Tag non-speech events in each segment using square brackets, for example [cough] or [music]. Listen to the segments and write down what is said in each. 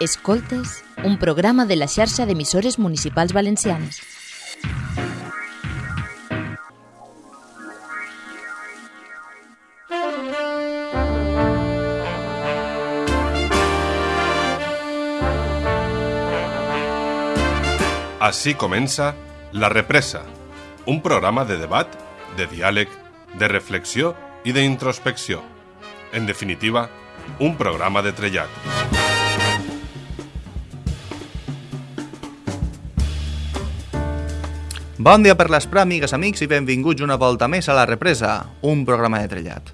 Escoltes, un programa de la xarxa d'emissores municipals valencianes. Així comença La Represa, un programa de debat, de diàleg, de reflexió i d'introspecció. En definitiva, un programa de trellat. Bon dia per l'Esprà, amigues, amics, i benvinguts una volta més a La Represa, un programa de trellat.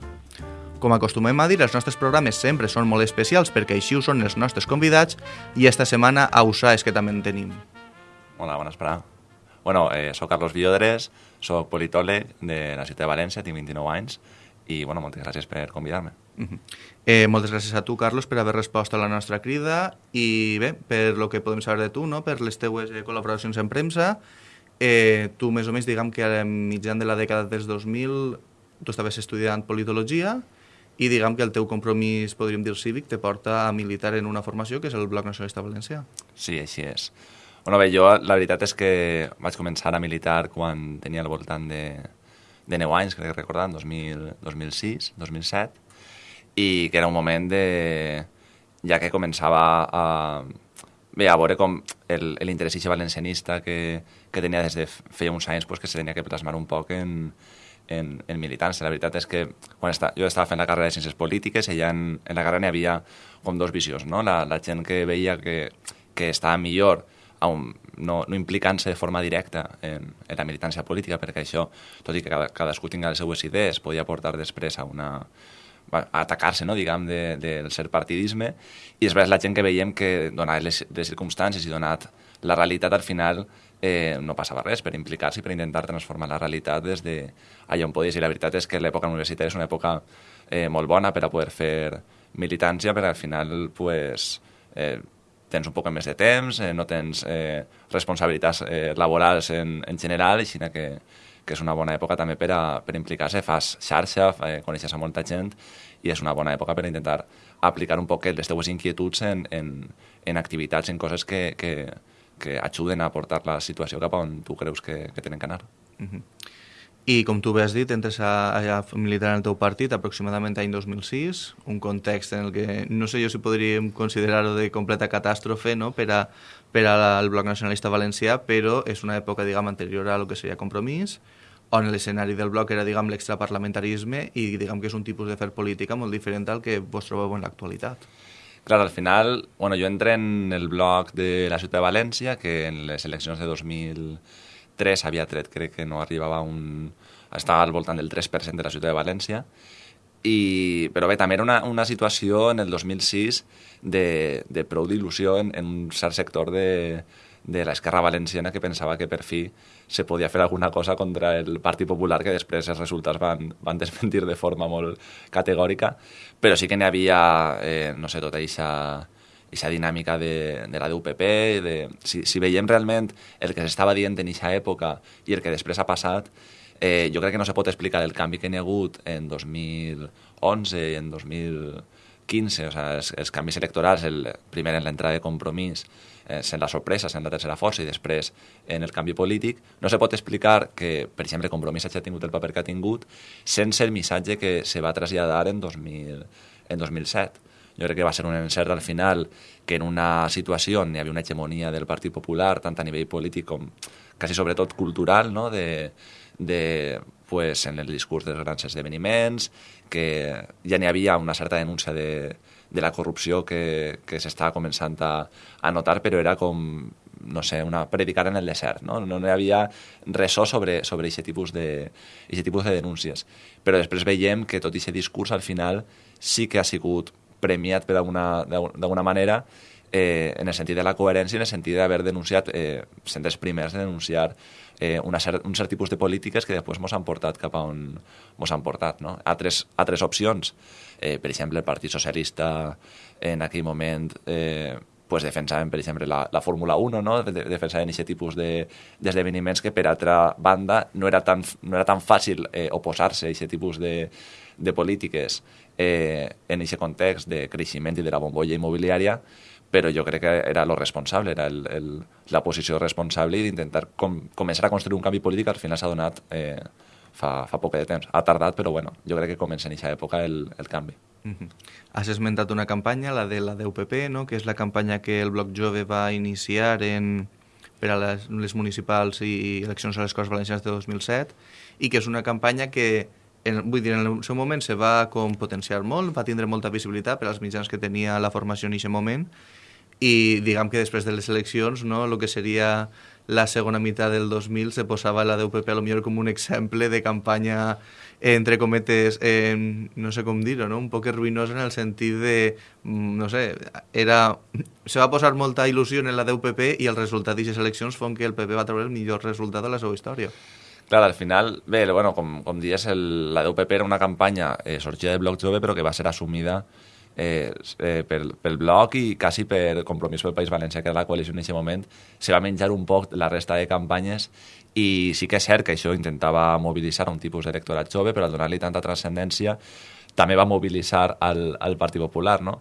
Com acostumem a dir, els nostres programes sempre són molt especials perquè així ho són els nostres convidats i esta setmana a USA és que també en tenim. Hola, bona esperada. Bueno, eh, soc Carlos Villodres, soc politòleg de la ciutat de València, tinc 29 anys i bueno, moltes gràcies per convidar-me. Uh -huh. eh, moltes gràcies a tu, Carlos, per haver respost a la nostra crida i bé, per lo que podem saber de tu, no? per les teues eh, col·laboracions en premsa, eh, tu més o menys diguem que a mitjan de la dècada dels 2000 tu estaves estudiant politologia i diguem que el teu compromís, podríem dir cívic, te porta a militar en una formació que és el Bloc Nacionalista Valencià. Sí, així és. Bueno, bé, jo la veritat és que vaig començar a militar quan tenia al voltant de, de 9 anys, crec recordar, en 2000, 2006, 2007, i que era un moment de... ja que començava a, bé, a veure com l'interès valencianista que, que tenia des de feia uns anys pues, que se tenia que plasmar un poc en, en, en militància. La veritat és que quan està, jo estava fent la carrera de Ciències Polítiques i en, en la carrera n'hi havia com dos visions, no? La, la gent que veia que, que estava millor un, no, no implicant-se de forma directa en, en la militància política, perquè això, tot i que cada, cadascú tinga les seues idees, podia portar després a una a atacar-se, no, diguem, de, del ser partidisme, i després la gent que veiem que, donat les, les circumstàncies i donat la realitat, al final eh, no passava res per implicar-se i per intentar transformar la realitat des de allà on podies. I la veritat és que l'època universitària és una època eh, molt bona per a poder fer militància, perquè al final pues, eh, tens un poc més de temps, eh, no tens eh, responsabilitats eh, laborals en, en general, així que, que és una bona època també per, a, per implicar-se, fas xarxa, eh, coneixes a molta gent i és una bona època per intentar aplicar un poc les teues inquietuds en, en, en activitats, en coses que, que, que ajuden a portar la situació cap on tu creus que, que tenen que anar. Uh -huh. I com tu bé has dit, entres a, a militar en el teu partit aproximadament any 2006, un context en el que no sé jo si podríem considerar-ho de completa catàstrofe no? per, a, per al bloc nacionalista valencià, però és una època diguem, anterior a lo que seria compromís, on l'escenari del bloc era diguem l'extraparlamentarisme i diguem que és un tipus de fer política molt diferent al que vos trobeu en l'actualitat. Clar, al final, bueno, jo entré en el bloc de la ciutat de València, que en les eleccions de 2000 3 havia tret, crec que no arribava un... estava al voltant del 3% de la ciutat de València, i, però bé, també era una, una situació en el 2006 de, de prou d'il·lusió en, en un cert sector de, de l'esquerra valenciana que pensava que per fi se podia fer alguna cosa contra el Partit Popular, que després els resultats van, van [laughs] desmentir de forma molt categòrica, però sí que n'hi havia, eh, no sé, tota aquesta aquesta dinàmica de, de la DUPP, de, si, si veiem realment el que s'estava dient en aquesta època i el que després ha passat, eh, jo crec que no se pot explicar el canvi que n'hi ha hagut en 2011 i en 2015, o sigui, els, els canvis electorals, el, primer en l'entrada de compromís, eh, sent la sorpresa, sent la tercera força i després en el canvi polític, no se pot explicar que, per exemple, Compromís hagi tingut el paper que ha tingut sense el missatge que se va traslladar en, 2000, en 2007 jo crec que va ser un encert al final que en una situació on hi havia una hegemonia del Partit Popular, tant a nivell polític com quasi sobretot cultural, no? de, de, pues, en el discurs dels grans esdeveniments, que ja n'hi havia una certa denúncia de, de la corrupció que, que s'estava començant a, a notar, però era com, no sé, una predicar en el desert, no? No hi havia res sobre, sobre aquest tipus, de, tipus de denúncies. Però després veiem que tot aquest discurs al final sí que ha sigut premiat d'alguna manera eh, en el sentit de la coherència, en el sentit d'haver denunciat, eh, sent els primers de denunciar eh, una cert, un cert tipus de polítiques que després ens han portat cap a on ens han portat. No? Altres, altres opcions, eh, per exemple, el Partit Socialista en aquell moment eh, pues defensaven, per exemple, la, la Fórmula 1, no? defensaven aquest tipus d'esdeveniments de, que, per altra banda, no era tan, no era tan fàcil eh, oposar-se a aquest tipus de, de polítiques eh, en aquest context de creixement i de la bombolla immobiliària, però jo crec que era lo responsable, era el, el, la posició responsable i d'intentar com, començar a construir un canvi polític al final s'ha donat eh, fa, fa poc de temps. Ha tardat, però bueno, jo crec que comença en aquesta època el, el canvi. Uh -huh. Has esmentat una campanya, la de la DUPP, no? que és la campanya que el Bloc Jove va iniciar en, per a les, les municipals i eleccions a les Corts Valencianes de 2007 i que és una campanya que en, vull dir, en el seu moment se va com potenciar molt, va tindre molta visibilitat per als mitjans que tenia la formació en aquest moment i diguem que després de les eleccions no, el que seria la segona meitat del 2000 se posava la DUPP a lo millor com un exemple de campanya entre cometes, eh, no sé com dir-ho, no? un poc ruïnosa en el sentit de, mm, no sé, era, se va posar molta il·lusió en la DUPP i el resultat d'aquestes eleccions fon que el PP va treure el millor resultat de la seva història. Clar, al final, bé, bueno, com, com dies, el, la DUPP era una campanya eh, sorgida del Bloc Jove, però que va ser assumida eh, eh, pel, pel Bloc i quasi per Compromís pel País Valencià, que era la coalició en aquest moment, se va menjar un poc la resta de campanyes i sí que és cert que això intentava mobilitzar un tipus d'electorat jove, però donar-li tanta transcendència també va mobilitzar al, al Partit Popular, no?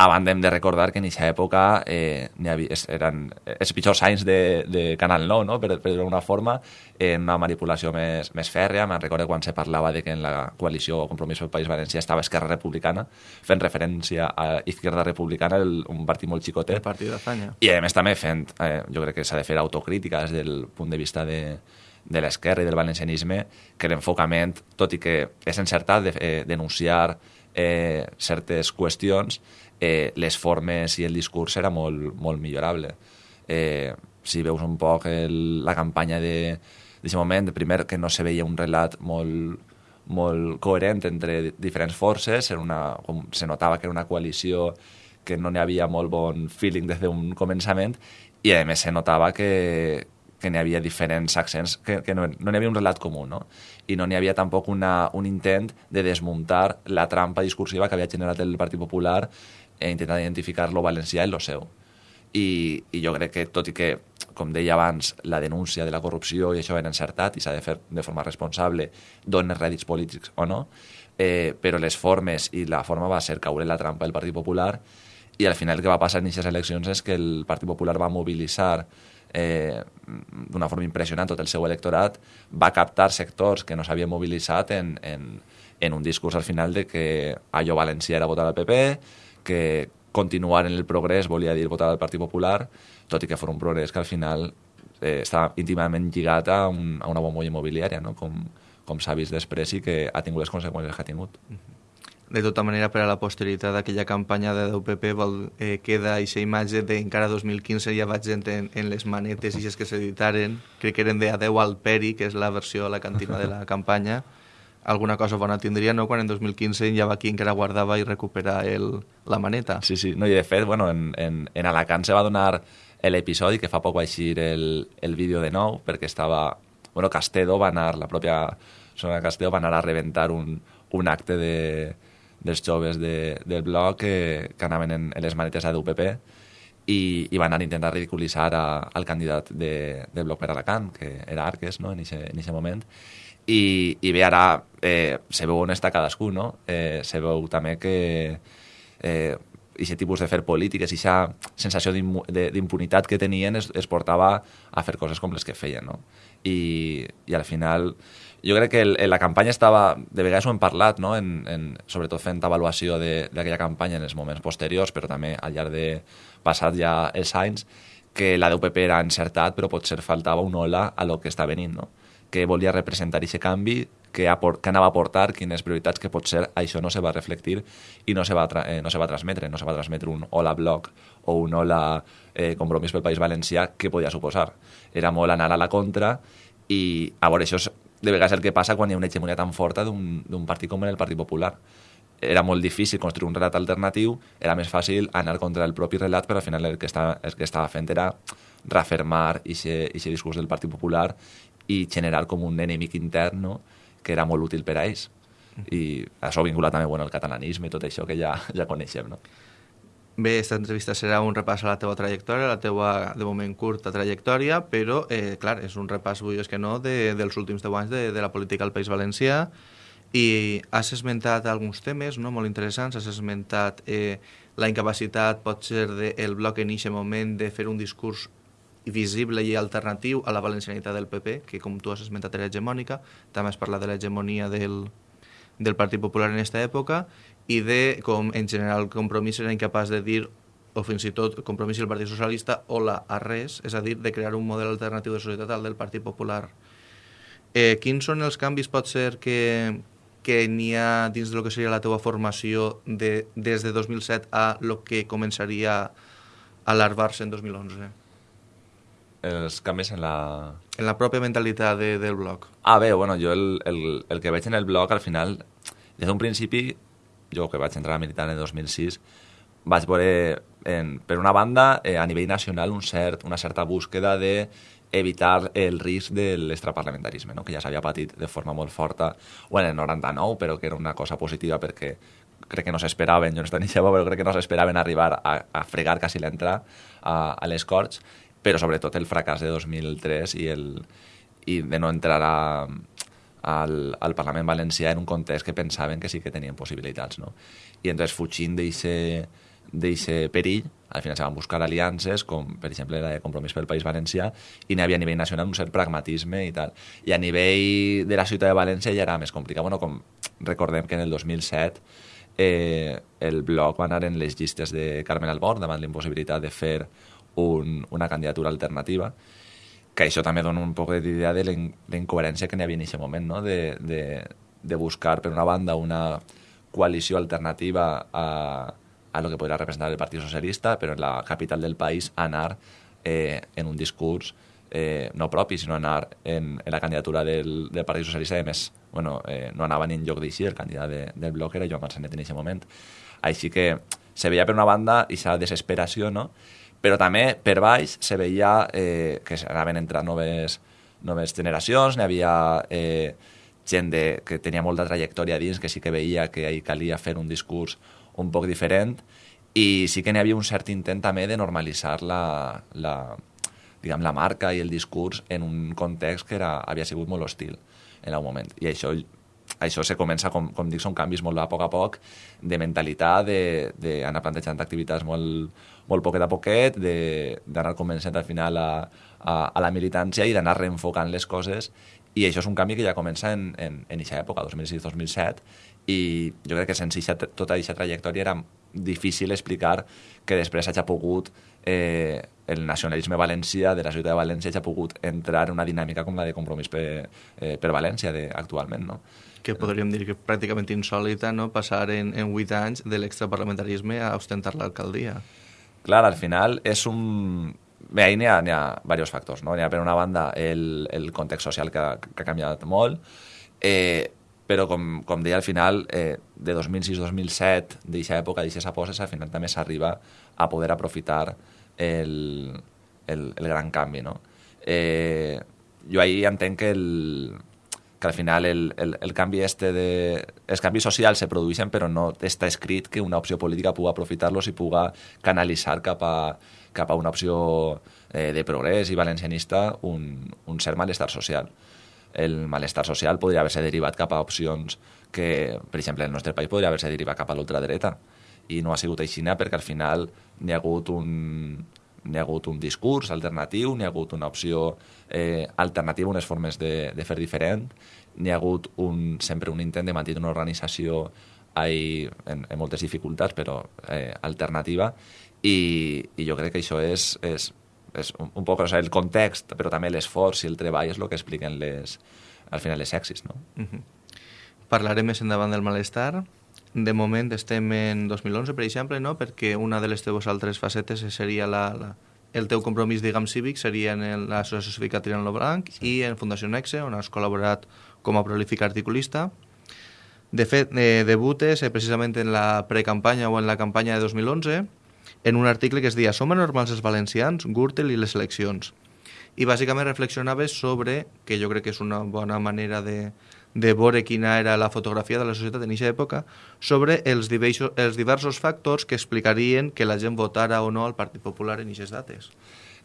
A banda hem de recordar que en aquesta època eh, havia, eren els pitjors anys de, de Canal 9, no? per, per d'alguna forma, en una manipulació més, més fèrrea. Me'n recordo quan se parlava de que en la coalició o Compromís pel País Valencià estava Esquerra Republicana, fent referència a Izquierda Republicana, el, un partit molt xicotet. El partit d'Azanya. I a més també fent, eh, jo crec que s'ha de fer autocrítica des del punt de vista de, de l'esquerra i del valencianisme, que l'enfocament, tot i que és encertat de, eh, denunciar eh, certes qüestions, eh, les formes i el discurs era molt, molt millorable. Eh, si veus un poc el, la campanya d'aquest moment, primer que no se veia un relat molt, molt coherent entre diferents forces, era una, com se notava que era una coalició que no n'hi havia molt bon feeling des d'un començament i a més se notava que, que n'hi havia diferents accents, que, que no, no n'hi havia un relat comú, no? I no n'hi havia tampoc una, un intent de desmuntar la trampa discursiva que havia generat el Partit Popular e intentar identificar lo valencià i lo seu. I, I jo crec que, tot i que, com deia abans, la denúncia de la corrupció i això era encertat i s'ha de fer de forma responsable, donen rèdits polítics o no, eh, però les formes i la forma va ser caure la trampa del Partit Popular i al final el que va passar en aquestes eleccions és que el Partit Popular va mobilitzar eh, d'una forma impressionant tot el seu electorat, va captar sectors que no s'havien mobilitzat en, en, en un discurs al final de que allò valencià era votar al PP, que continuar en el progrés volia dir votar al Partit Popular, tot i que fos un progrés que al final eh, està íntimament lligat a, un, a una bombolla immobiliària, no? com, com s'ha vist després i que ha tingut les conseqüències que ha tingut. De tota manera, per a la posteritat d'aquella campanya de l'UPP vol, eh, queda aquesta imatge d'encara 2015 ja vaig en, en les manetes i que s'editaren, crec que eren de Adeu al Peri, que és la versió a la cantina de la [laughs] campanya, alguna cosa bona tindria, no? Quan en 2015 ja va qui encara guardava i recuperar el, la maneta. Sí, sí. No, I de fet, bueno, en, en, en Alacant se va donar l'episodi que fa poc va eixir el, el vídeo de nou, perquè estava... Bueno, Castedo va anar, la pròpia zona Castedo va anar a rebentar un, un acte de, dels joves de, del bloc que, que anaven en, en les manetes a d'UPP i, i van anar a intentar ridiculitzar a, al candidat de, del bloc per Alacant, que era Arques, no?, en aquest moment i, i bé, ara eh, se veu on està cadascú, no? Eh, se veu també que eh, aquest tipus de fer polítiques, aquesta sensació d'impunitat que tenien es, es portava a fer coses com les que feien, no? I, i al final jo crec que el, la campanya estava, de vegades ho hem parlat, no? en, en, sobretot fent avaluació d'aquella campanya en els moments posteriors, però també al llarg de passat ja els anys, que la DUPP era encertat, però potser faltava una ola a lo que està venint, no? que volia representar aquest canvi, que, aport, que anava a portar, quines prioritats, que potser això no se va reflectir i no se va, eh, no se va transmetre, no se va transmetre un hola bloc o un hola eh, compromís pel País Valencià, que podia suposar. Era molt anar a la contra i, a veure, això és de vegades el que passa quan hi ha una hegemonia tan forta d'un partit com el Partit Popular. Era molt difícil construir un relat alternatiu, era més fàcil anar contra el propi relat, però al final el que estava, el que estava fent era reafirmar aquest discurs del Partit Popular i generar com un enemic intern no? que era molt útil per a ells. I això vinculat també bueno, al catalanisme i tot això que ja, ja coneixem. No? Bé, aquesta entrevista serà un repàs a la teva trajectòria, la teva, de moment, curta trajectòria, però, eh, clar, és un repàs, vull dir que no, de, dels últims 10 anys de, de la política al País Valencià. I has esmentat alguns temes no? molt interessants, has esmentat eh, la incapacitat pot ser del bloc en aquest moment de fer un discurs visible i alternatiu a la valencianitat del PP, que com tu has esmentat era hegemònica, també has parlat de l'hegemonia del, del Partit Popular en aquesta època i de com en general Compromís era incapaç de dir o fins i tot Compromís i el Partit Socialista hola a res, és a dir, de crear un model alternatiu de societat al del Partit Popular. Eh, quins són els canvis, pot ser, que, que n'hi ha dins del que seria la teva formació de, des de 2007 a lo que començaria a larvar-se en 2011? Els canvis en la... En la pròpia mentalitat de, del bloc. Ah, bé, bueno, jo el, el, el que veig en el blog, al final, des d'un principi, jo que vaig entrar a militar en el 2006, vaig veure, en, per una banda, eh, a nivell nacional, un cert, una certa búsqueda de evitar el risc de l'extraparlamentarisme, no? que ja s'havia patit de forma molt forta, o en el 99, però que era una cosa positiva perquè crec que no s'esperaven, jo no estava ni però crec que no s'esperaven arribar a, a fregar quasi l'entrada a, a les Corts, però sobretot el fracàs de 2003 i, el, i de no entrar a, al, al Parlament Valencià en un context que pensaven que sí que tenien possibilitats. No? I entonces fugint d'aquest perill, al final se van buscar aliances, com per exemple la de Compromís pel País Valencià, i n'hi havia a nivell nacional un cert pragmatisme i tal. I a nivell de la ciutat de València ja era més complicat. Bueno, com recordem que en el 2007 eh, el bloc va anar en les llistes de Carmen Albor davant la impossibilitat de fer un, una candidatura alternativa, que això també dona un poc d'idea de la incoherència que n'hi havia en aquest moment, no? de, de, de buscar, per una banda, una coalició alternativa a, a lo que podria representar el Partit Socialista, però en la capital del país anar eh, en un discurs eh, no propi, sinó anar en, en la candidatura del, del Partit Socialista, i més, bueno, eh, no anava ni en lloc d'així, el candidat de, del bloc era Joan Marcenet en aquest moment. Així que se veia per una banda aquesta desesperació, no?, però també per baix se veia eh, que anaven entrant noves, noves generacions, n'hi havia eh, gent de, que tenia molta trajectòria dins, que sí que veia que hi calia fer un discurs un poc diferent, i sí que n'hi havia un cert intent també de normalitzar la, la, diguem, la marca i el discurs en un context que era, havia sigut molt hostil en el moment. I això això se comença, com, com dic, són canvis molt a poc a poc, de mentalitat, d'anar plantejant activitats molt, molt poquet a poquet, d'anar convencent al final a, a, a la militància i d'anar reenfocant les coses i això és un canvi que ja comença en, en, en aquesta època, 2006-2007, i jo crec que sense ixa, tota aquesta trajectòria era difícil explicar que després hagi pogut eh, el nacionalisme valencià de la ciutat de València hagi pogut entrar en una dinàmica com la de compromís per, eh, per València de, actualment. No? Que podríem dir que pràcticament insòlita no? passar en, en 8 anys de l'extraparlamentarisme a ostentar l'alcaldia clar, al final és un... Bé, ahí n'hi ha, ha diversos factors, no? N'hi ha per una banda el, el context social que, que ha canviat molt, eh, però com, com deia al final, eh, de 2006-2007, d'aquesta època, d'aquestes aposes, al final també s'arriba a poder aprofitar el, el, el gran canvi, no? Eh, jo ahir entenc que el, que al final el, el, el canvi este de... Els canvis socials se produeixen però no està escrit que una opció política pugui aprofitar-los i pugui canalitzar cap a, cap a una opció eh, de progrés i valencianista un, un cert malestar social. El malestar social podria haver-se derivat cap a opcions que, per exemple, el nostre país podria haver-se derivat cap a l'ultradreta i no ha sigut així perquè al final n'hi ha hagut un, n'hi ha hagut un discurs alternatiu, n'hi ha hagut una opció eh, alternativa, unes formes de, de fer diferent, n'hi ha hagut un, sempre un intent de mantenir una organització ahí, en, en moltes dificultats, però eh, alternativa, i, i jo crec que això és, és, és un, un poc o sigui, el context, però també l'esforç i el treball és el que expliquen les, al final les èxits. No? Uh -huh. Parlarem més endavant del malestar, de moment estem en 2011, per exemple, no? perquè una de les teves altres facetes seria la, la, el teu compromís, diguem, cívic seria en l'Associació Cívica Tirant lo Blanc sí. i en Fundació Nexe, on has col·laborat com a prolífic articulista. De fet, eh, debutes eh, precisament en la precampanya o en la campanya de 2011 en un article que es deia Som anormals els valencians, Gürtel i les eleccions. I bàsicament reflexionaves sobre, que jo crec que és una bona manera de, de veure quina era la fotografia de la societat en aquesta època, sobre els diversos, els diversos factors que explicarien que la gent votara o no al Partit Popular en aquestes dates.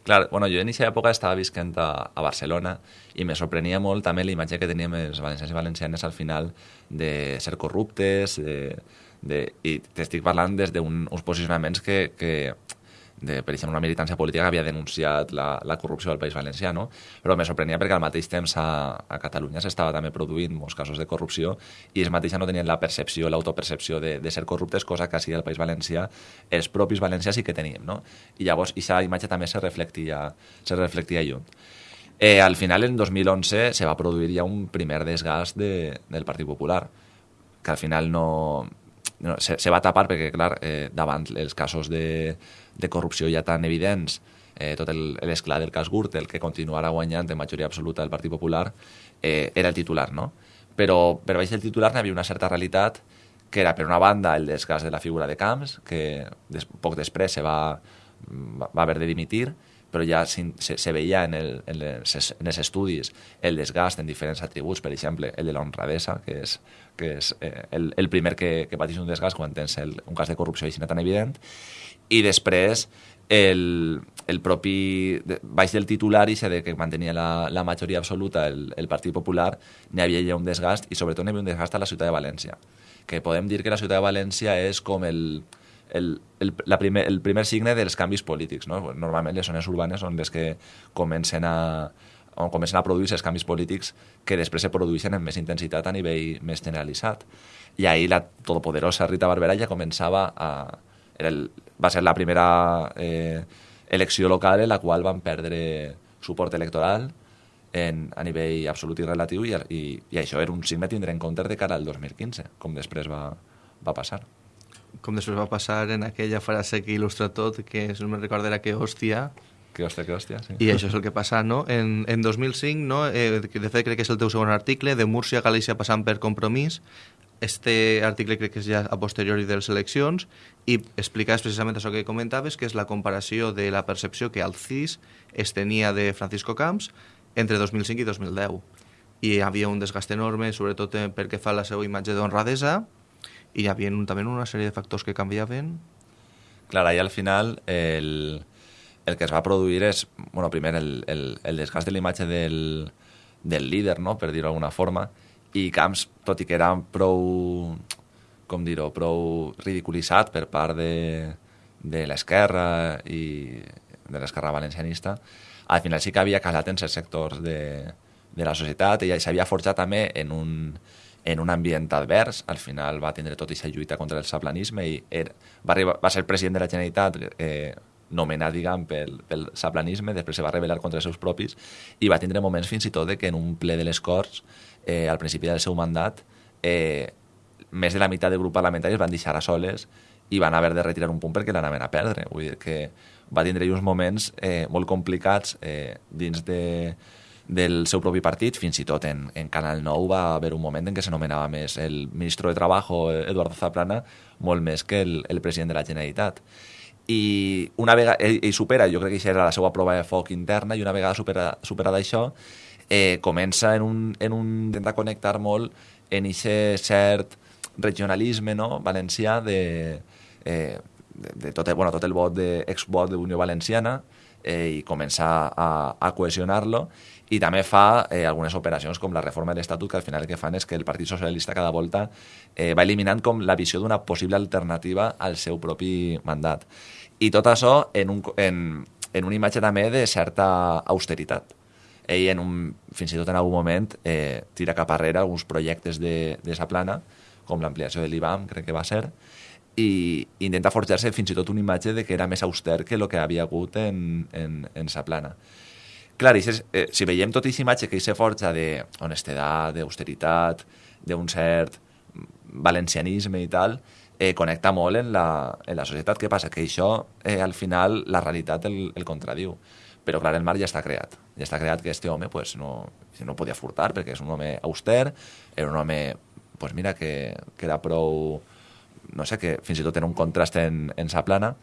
Clar, bueno, jo en aquesta època estava visquent a, a Barcelona i me sorprenia molt també la imatge que teníem els valencians i valencianes al final de ser corruptes, de, de, i t'estic parlant des d'uns posicionaments que, que de, per exemple, una militància política que havia denunciat la, la corrupció del País Valencià, no? però me sorprenia perquè al mateix temps a, a Catalunya s'estava també produint molts casos de corrupció i ells mateixos no tenien la percepció, l'autopercepció de, de ser corruptes, cosa que així al País Valencià els propis valencians sí que teníem. No? I llavors aquesta imatge també se reflectia, se reflectia lluny. Eh, al final, en 2011, se va produir ja un primer desgast de, del Partit Popular, que al final no, no se, se va tapar perquè, clar, eh, davant els casos de, de corrupció ja tan evidents, eh, tot l'esclat del cas Gürtel, que continuarà guanyant en majoria absoluta del Partit Popular, eh, era el titular, no? Però per baix del titular n'hi havia una certa realitat que era, per una banda, el desgast de la figura de Camps, que des, poc després se va, va haver de dimitir, però ja se, se veia en, el, en, les, en els estudis el desgast en diferents atributs, per exemple, el de l'honradesa, que és, que és eh, el, el primer que, que pateix un desgast quan tens el, un cas de corrupció així tan evident, i després el, el propi, baix del titular i de que mantenia la, la majoria absoluta el, el Partit Popular, n'hi havia ja un desgast i sobretot n'hi havia un desgast a la ciutat de València que podem dir que la ciutat de València és com el, el, el, la primer, el primer signe dels canvis polítics. No? Normalment les zones urbanes són les que comencen a, on comencen a produir els canvis polítics que després se produeixen amb més intensitat a nivell més generalitzat. I ahir la todopoderosa Rita Barberà ja començava a, era el, va ser la primera eh, elecció local en la qual van perdre suport electoral en, a nivell absolut i relatiu i, i, i això era un signe a tindre en compte de cara al 2015, com després va, va passar. Com després va passar en aquella frase que il·lustra tot, que no me recordarà que hòstia, que hòstia, que hòstia, sí. I això és el que passa, no? En, en 2005, no? Eh, de fet, crec que és el teu segon article, de Múrcia a Galícia passant per compromís, este article crec que és ja a posteriori de les eleccions i explicaves precisament això que comentaves, que és la comparació de la percepció que al CIS es tenia de Francisco Camps entre 2005 i 2010. I hi havia un desgast enorme, sobretot perquè fa la seva imatge d'honradesa, i hi havia un, també una sèrie de factors que canviaven. Clar, i al final el, el que es va produir és, bueno, primer el, el, el desgast de la imatge del, del líder, no?, per dir-ho d'alguna forma, i Camps, tot i que era prou, com dir-ho, prou ridiculitzat per part de, de l'esquerra i de l'esquerra valencianista, al final sí que havia calat en certs sectors de, de la societat i s'havia forjat també en un, en un ambient advers. Al final va tindre tota aquesta lluita contra el saplanisme i era, va, arribar, va ser president de la Generalitat eh, nomenat, diguem, pel, pel saplanisme, després se va rebel·lar contra els seus propis i va tindre moments fins i tot de que en un ple de les Corts eh, al principi del seu mandat, eh, més de la meitat del grup parlamentari es van deixar a soles i van haver de retirar un punt perquè l'anaven a perdre. Vull dir que va tindre uns moments eh, molt complicats eh, dins de, del seu propi partit, fins i tot en, en Canal 9 va haver un moment en què s'anomenava més el ministre de Trabajo, Eduardo Zaplana, molt més que el, el president de la Generalitat. I una vegada ell, ell supera, jo crec que això era la seva prova de foc interna, i una vegada supera, superada això, eh, comença en un, en un intentar connectar molt en aquest cert regionalisme no? valencià de, eh, de, de tot, bueno, tot el vot de, exvot de Unió Valenciana eh, i comença a, a cohesionar-lo i també fa eh, algunes operacions com la reforma de l'Estatut que al final el que fan és que el Partit Socialista cada volta eh, va eliminant com la visió d'una possible alternativa al seu propi mandat. I tot això en, un, en, en una imatge també de certa austeritat ell en un, fins i tot en algun moment eh, tira cap arrere alguns projectes de, de sa plana, com l'ampliació de l'IBAM, crec que va ser, i intenta forjar-se fins i tot una imatge de que era més auster que el que havia hagut en, en, en sa plana. Clar, és, eh, si veiem tota aquesta imatge que se forja d'honestedat, d'austeritat, d'un cert valencianisme i tal, eh, connecta molt en la, en la societat. Què passa? Que això, eh, al final, la realitat el, el contradiu. Però, clar, el mar ja està creat. Ja està creat que este home pues, no, no podia furtar perquè és un home auster, era un home, pues mira, que, que era prou... No sé, que fins i tot era un contrast en, en sa plana.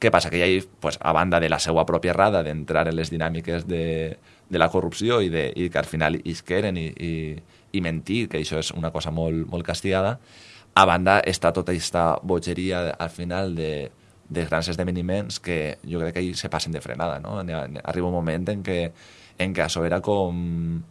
Què passa? Que ell, pues, a banda de la seva pròpia errada d'entrar en les dinàmiques de, de la corrupció i, de, i que al final isqueren i, i, i mentir, que això és una cosa molt, molt castigada, a banda està tota aquesta bogeria al final de de grans esdeveniments que jo crec que ahir se passen de frenada, no? Arriba un moment en què, en què això era com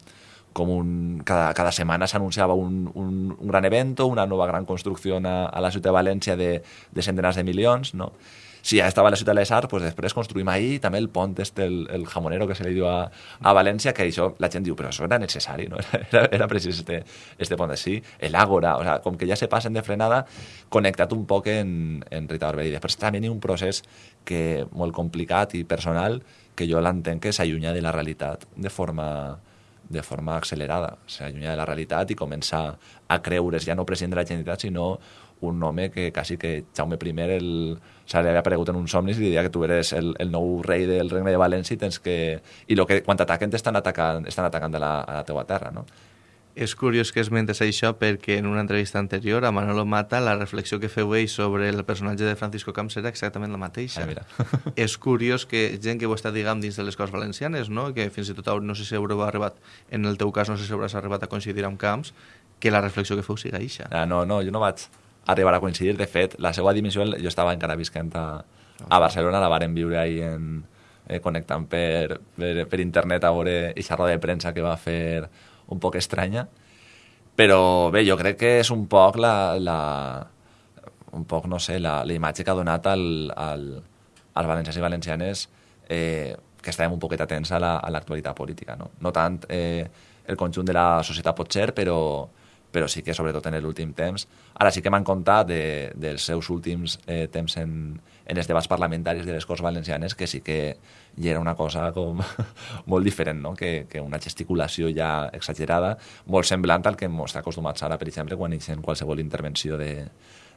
com un, cada, cada setmana s'anunciava un, un, un gran evento, una nova gran construcció a, a la ciutat de València de, de centenars de milions, no? si ja estava a la ciutat de les Arts, pues després construïm ahir també el pont este, el, el jamonero que se li diu a, a València, que això la gent diu, però això era necessari, no? [laughs] Era, era precís este, este pont així, l'àgora, o sea, com que ja se passen de frenada, connectat un poc en, en Rita Barberà. Després també hi ha un procés que molt complicat i personal que jo l'entenc que s'allunya de la realitat de forma, de forma accelerada, s'allunya de la realitat i comença a creure's ja no president de la Generalitat, sinó un home que quasi que Jaume I el, se li havia aparegut en uns somnis i diria que tu eres el, el nou rei del regne de València i tens que... I lo que, quan t'ataquen t'estan atacant, estan atacant a la, a la teua terra, no? És curiós que esmentes això perquè en una entrevista anterior a Manolo Mata la reflexió que feu ell sobre el personatge de Francisco Camps era exactament la mateixa. Ah, mira. [laughs] és curiós que gent que ho està, diguem, dins de les coses valencianes, no? que fins i tot no sé si haureu arribat, en el teu cas no sé si hauràs arribat a coincidir amb Camps, que la reflexió que feu siga eixa. Ah, no, no, jo no vaig arribar a coincidir. De fet, la seva dimissió, jo estava encara visquent a, a Barcelona, la varen viure ahir en, eh, connectant per, per, per internet a veure aquesta roda de premsa que va fer un poc estranya. Però bé, jo crec que és un poc la, la un poc, no sé, la, la imatge que ha donat al, al, als valencians i valencianes eh, que estàvem un poquet atents a l'actualitat la, política. No, no tant eh, el conjunt de la societat pot ser, però, però sí que sobretot en l'últim temps. Ara sí que m'han contat de, dels seus últims eh, temps en, en els debats parlamentaris de les Corts Valencianes que sí que hi era una cosa com [laughs] molt diferent, no? que, que una gesticulació ja exagerada, molt semblant al que ens acostumats ara, per exemple, quan hi ha qualsevol intervenció de,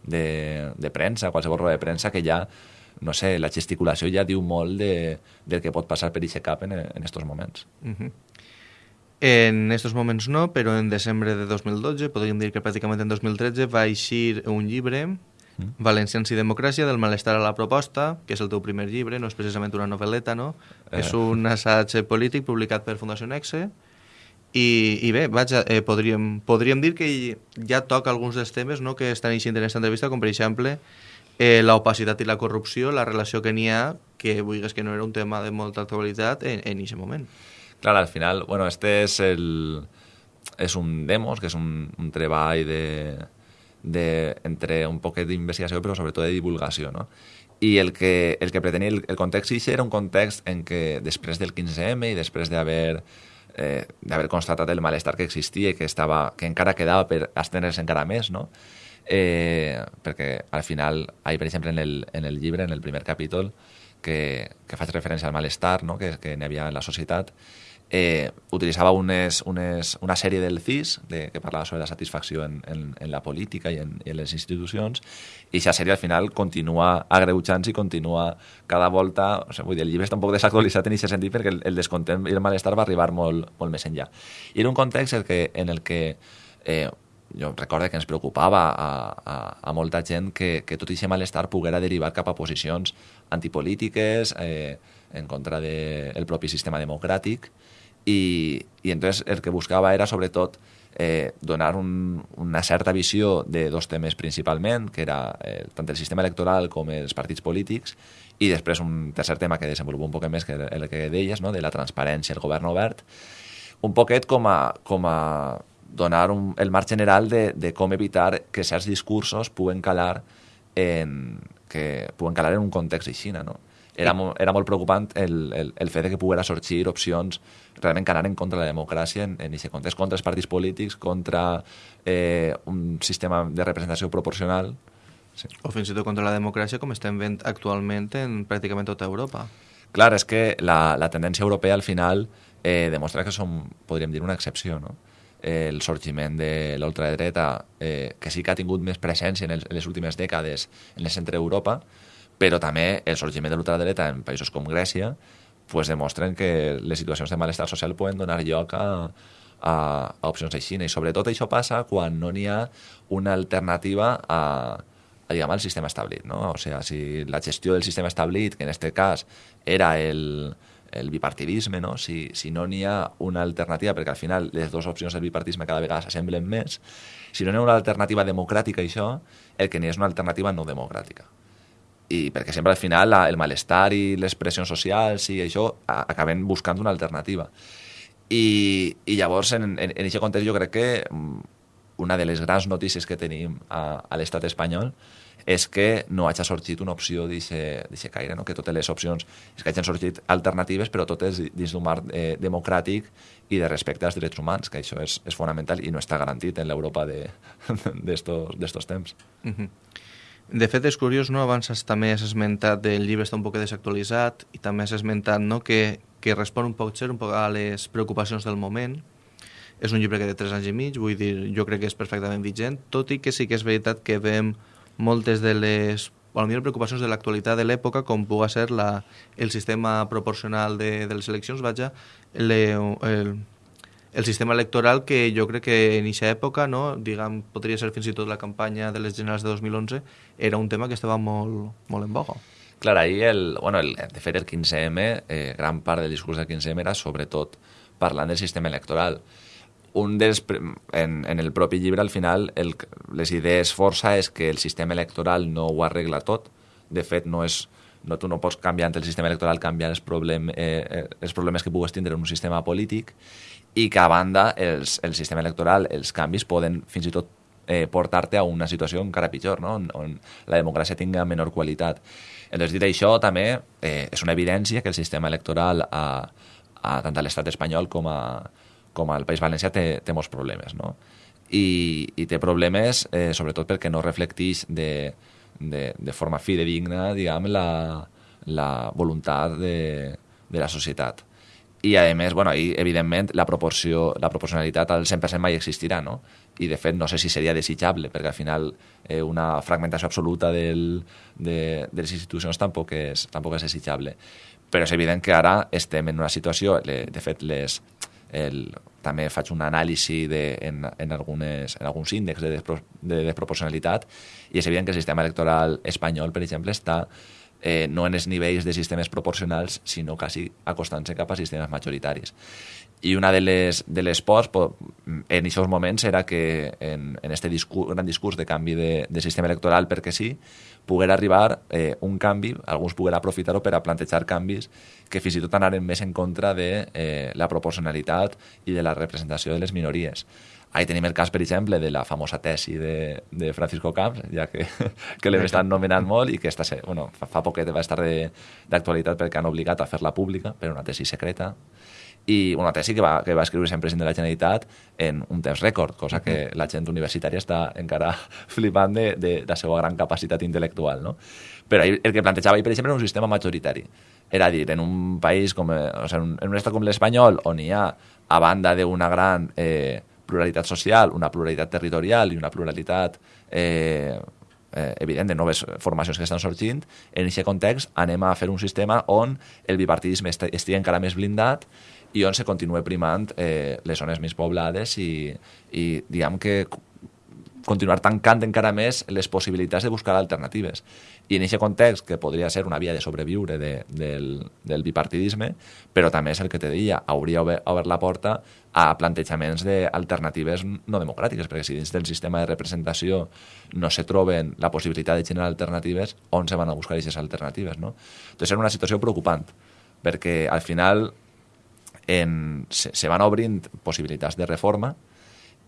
de, de premsa, qualsevol roda de premsa, que ja no sé, la gesticulació ja diu molt de, del que pot passar per aquest cap en, estos moments. Mhm. -huh. En estos moments no, però en desembre de 2012, podríem dir que pràcticament en 2013, va eixir un llibre, mm. Valencians i democràcia, del malestar a la proposta, que és el teu primer llibre, no és precisament una novel·leta, no? Eh. És un assaig polític publicat per Fundació Nexe, i, i bé, vaja, eh, podríem, podríem dir que ja toca alguns dels temes no, que estan eixint en aquesta entrevista, com per exemple eh, l'opacitat i la corrupció, la relació que n'hi ha, que vulguis que no era un tema de molta actualitat en aquest moment. Claro, al final, bueno, este es el... És un demos, que és un, un treball de, de, entre un poquet d'investigació, però sobretot de divulgació, no? I el que, el que pretenia, el, el context sí era un context en què després del 15M i després d'haver eh, d'haver constatat el malestar que existia que, estava, que encara quedava per estendre's encara més, no? Eh, perquè al final, ahí, per exemple, en el, en el llibre, en el primer capítol, que, que faig referència al malestar no? que, que n'hi havia en la societat, eh, utilitzava unes, unes, una sèrie del CIS de, que parlava sobre la satisfacció en, en, en la política i en, en les institucions i aquesta sèrie al final continua agreujant i continua cada volta o sigui, vull dir, el llibre està un poc desactualitzat en aquest sentit perquè el, el descontent i el malestar va arribar molt, molt més enllà. I era un context el que, en el que eh, jo recordo que ens preocupava a, a, a molta gent que, que tot aquest malestar poguera derivar cap a posicions antipolítiques eh, en contra del de propi sistema democràtic i, i entonces el que buscava era sobretot eh, donar un, una certa visió de dos temes principalment, que era eh, tant el sistema electoral com els partits polítics, i després un tercer tema que desenvolupa un poc més, que el que deies, no? de la transparència, el govern obert, un poquet com a, com a donar un, el marc general de, de com evitar que certs discursos puguen calar en, que puguen calar en un context així, no? Era, mo, era molt preocupant el, el, el fet de que poguera sorgir opcions realment que anaven contra la democràcia en, en aquest context, contra els partits polítics, contra eh, un sistema de representació proporcional. Sí. O fins i tot contra la democràcia com estem veient actualment en pràcticament tota Europa. Clar, és que la, la tendència europea al final eh, demostra que som, podríem dir, una excepció, no? el sorgiment de l'ultradreta, eh, que sí que ha tingut més presència en, el, en les últimes dècades en el centre d'Europa, però també el sorgiment de l'ultradreta en països com Grècia pues demostren que les situacions de malestar social poden donar lloc a, a, a opcions així. I sobretot això passa quan no n'hi ha una alternativa a, a diguem, al sistema establit. No? O sigui, si la gestió del sistema establit, que en aquest cas era el, el bipartidisme, no? si, si no n'hi ha una alternativa, perquè al final les dues opcions del bipartisme cada vegada s'assemblen més, si no n'hi ha una alternativa democràtica a això, el que n'hi és una alternativa no democràtica i perquè sempre al final la, el malestar i les pressions socials i això a, acaben buscant una alternativa. I, i llavors, en, en, en aquest context, jo crec que mm, una de les grans notícies que tenim a, a l'estat espanyol és que no hagi sorgit una opció d'aquest caire, no? que totes les opcions és que hagin sorgit alternatives, però totes dins d'un marc eh, democràtic i de respecte als drets humans, que això és, és fonamental i no està garantit en l'Europa [laughs] d'estos temps. Uh -huh. De fet, és curiós, no? abans també has esmentat el llibre està un poc desactualitzat i també has esmentat no? que, que respon un poc, un poc a les preocupacions del moment. És un llibre que té 3 anys i mig, vull dir, jo crec que és perfectament vigent, tot i que sí que és veritat que vam moltes de les millor preocupacions de l'actualitat de l'època, com pugui ser la, el sistema proporcional de, de les eleccions, vaja, le, el, el sistema electoral que jo crec que en aquesta època, no, diguem, podria ser fins i tot la campanya de les generals de 2011, era un tema que estava molt, molt en boga. Clar, ahir, el, bueno, el, de fet, el 15M, eh, gran part del discurs del 15M era sobretot parlant del sistema electoral un dels, en, en el propi llibre, al final, el, les idees força és que el sistema electoral no ho arregla tot. De fet, no és, no, tu no pots canviar el sistema electoral canviar els, problem, eh, eh, els problemes que pugues tindre en un sistema polític i que, a banda, els, el sistema electoral, els canvis poden fins i tot eh, portar-te a una situació encara pitjor, no? on, on la democràcia tinga menor qualitat. Entonces, dit això, també eh, és una evidència que el sistema electoral, a, a, tant a l'estat espanyol com a, com al País Valencià té, té molts problemes, no? I, i té problemes eh, sobretot perquè no reflecteix de, de, de forma fidedigna, diguem, la, la voluntat de, de la societat. I, a més, bueno, i, evidentment, la, proporció, la proporcionalitat al 100% mai existirà, no? I, de fet, no sé si seria desitjable, perquè al final eh, una fragmentació absoluta del, de, de les institucions tampoc és, tampoc és desitjable. Però és evident que ara estem en una situació, de fet, les, el, també faig un anàlisi de, en, en, algunes, en alguns índexs de, despro, de desproporcionalitat i és evident que el sistema electoral espanyol, per exemple, està eh, no en els nivells de sistemes proporcionals, sinó quasi acostant-se cap a sistemes majoritaris. I una de les, de les pors en aquests moments era que en, en este discurs, gran discurs de canvi de, de sistema electoral perquè sí, poguera arribar eh, un canvi, alguns poguera aprofitar-ho per a plantejar canvis que fins i tot anaren més en contra de eh, la proporcionalitat i de la representació de les minories. Ahí tenim el cas, per exemple, de la famosa tesi de, de Francisco Camps, ja que, [laughs] que l'hem estat nomenant molt i que esta, bueno, fa, fa poquet va estar d'actualitat perquè han obligat a fer-la pública per una tesi secreta i una tesi que va, que va escriure sempre president de la Generalitat en un temps rècord, cosa que la gent universitària està encara [laughs] flipant de, de, de la seva gran capacitat intel·lectual. No? Però el que plantejava ell, per exemple, era un sistema majoritari. Era dir, en un país, com, o sigui, en un estat com l'espanyol, on hi ha, a banda d'una gran eh, pluralitat social, una pluralitat territorial i una pluralitat eh, eh, evident de noves formacions que estan sorgint, en aquest context anem a fer un sistema on el bipartidisme estigui encara més blindat i on se continua primant eh, les zones més poblades i, i diguem que continuar tancant encara més les possibilitats de buscar alternatives. I en aquest context, que podria ser una via de sobreviure de, del, del bipartidisme, però també és el que te deia, hauria obert, la porta a plantejaments d'alternatives no democràtiques, perquè si dins del sistema de representació no se troben la possibilitat de generar alternatives, on se van a buscar aquestes alternatives? No? Entonces, és una situació preocupant, perquè al final en, se, se van obrint possibilitats de reforma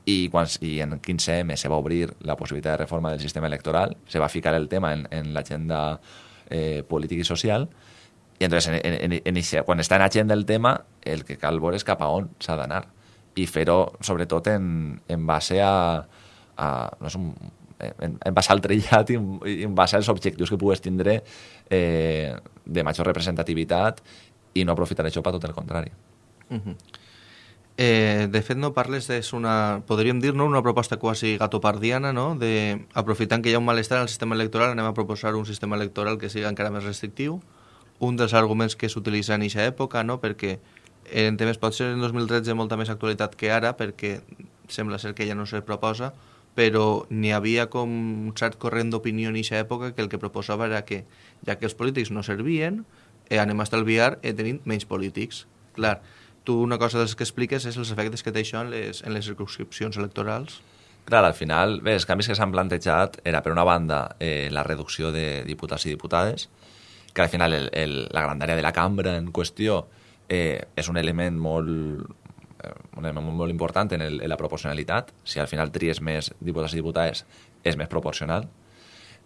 i, quan, i en 15M se va obrir la possibilitat de reforma del sistema electoral, se va ficar el tema en, en l'agenda eh, política i social, i entonces, en, en, en, en, quan està en agenda el tema, el que cal veure és cap a on s'ha d'anar i fer-ho sobretot en, en base a, a no sé, en, en base al trillat i en, en base als objectius que pugues tindre eh, de major representativitat i no aprofitar això per tot el contrari. Uh -huh. Eh, de fet, no parles de una, podríem dir, no, una proposta quasi gatopardiana, no? de, aprofitant que hi ha un malestar en el sistema electoral, anem a proposar un sistema electoral que sigui encara més restrictiu. Un dels arguments que s'utilitza en aquesta època, no? perquè en temes pot ser en 2013 molta més actualitat que ara, perquè sembla ser que ja no se proposa, però n'hi havia com un cert corrent d'opinió en aquesta època que el que proposava era que, ja que els polítics no servien, eh, anem a estalviar eh, tenint menys polítics. Clar, tu una cosa dels que expliques és els efectes que té això en les, en les circunscripcions electorals. Clar, al final, bé, els canvis que s'han plantejat era, per una banda, eh, la reducció de diputats i diputades, que al final el, el, la grandària de la cambra en qüestió eh, és un element molt, eh, un element molt important en, el, en la proporcionalitat. Si al final tries més diputats i diputades, és més proporcional.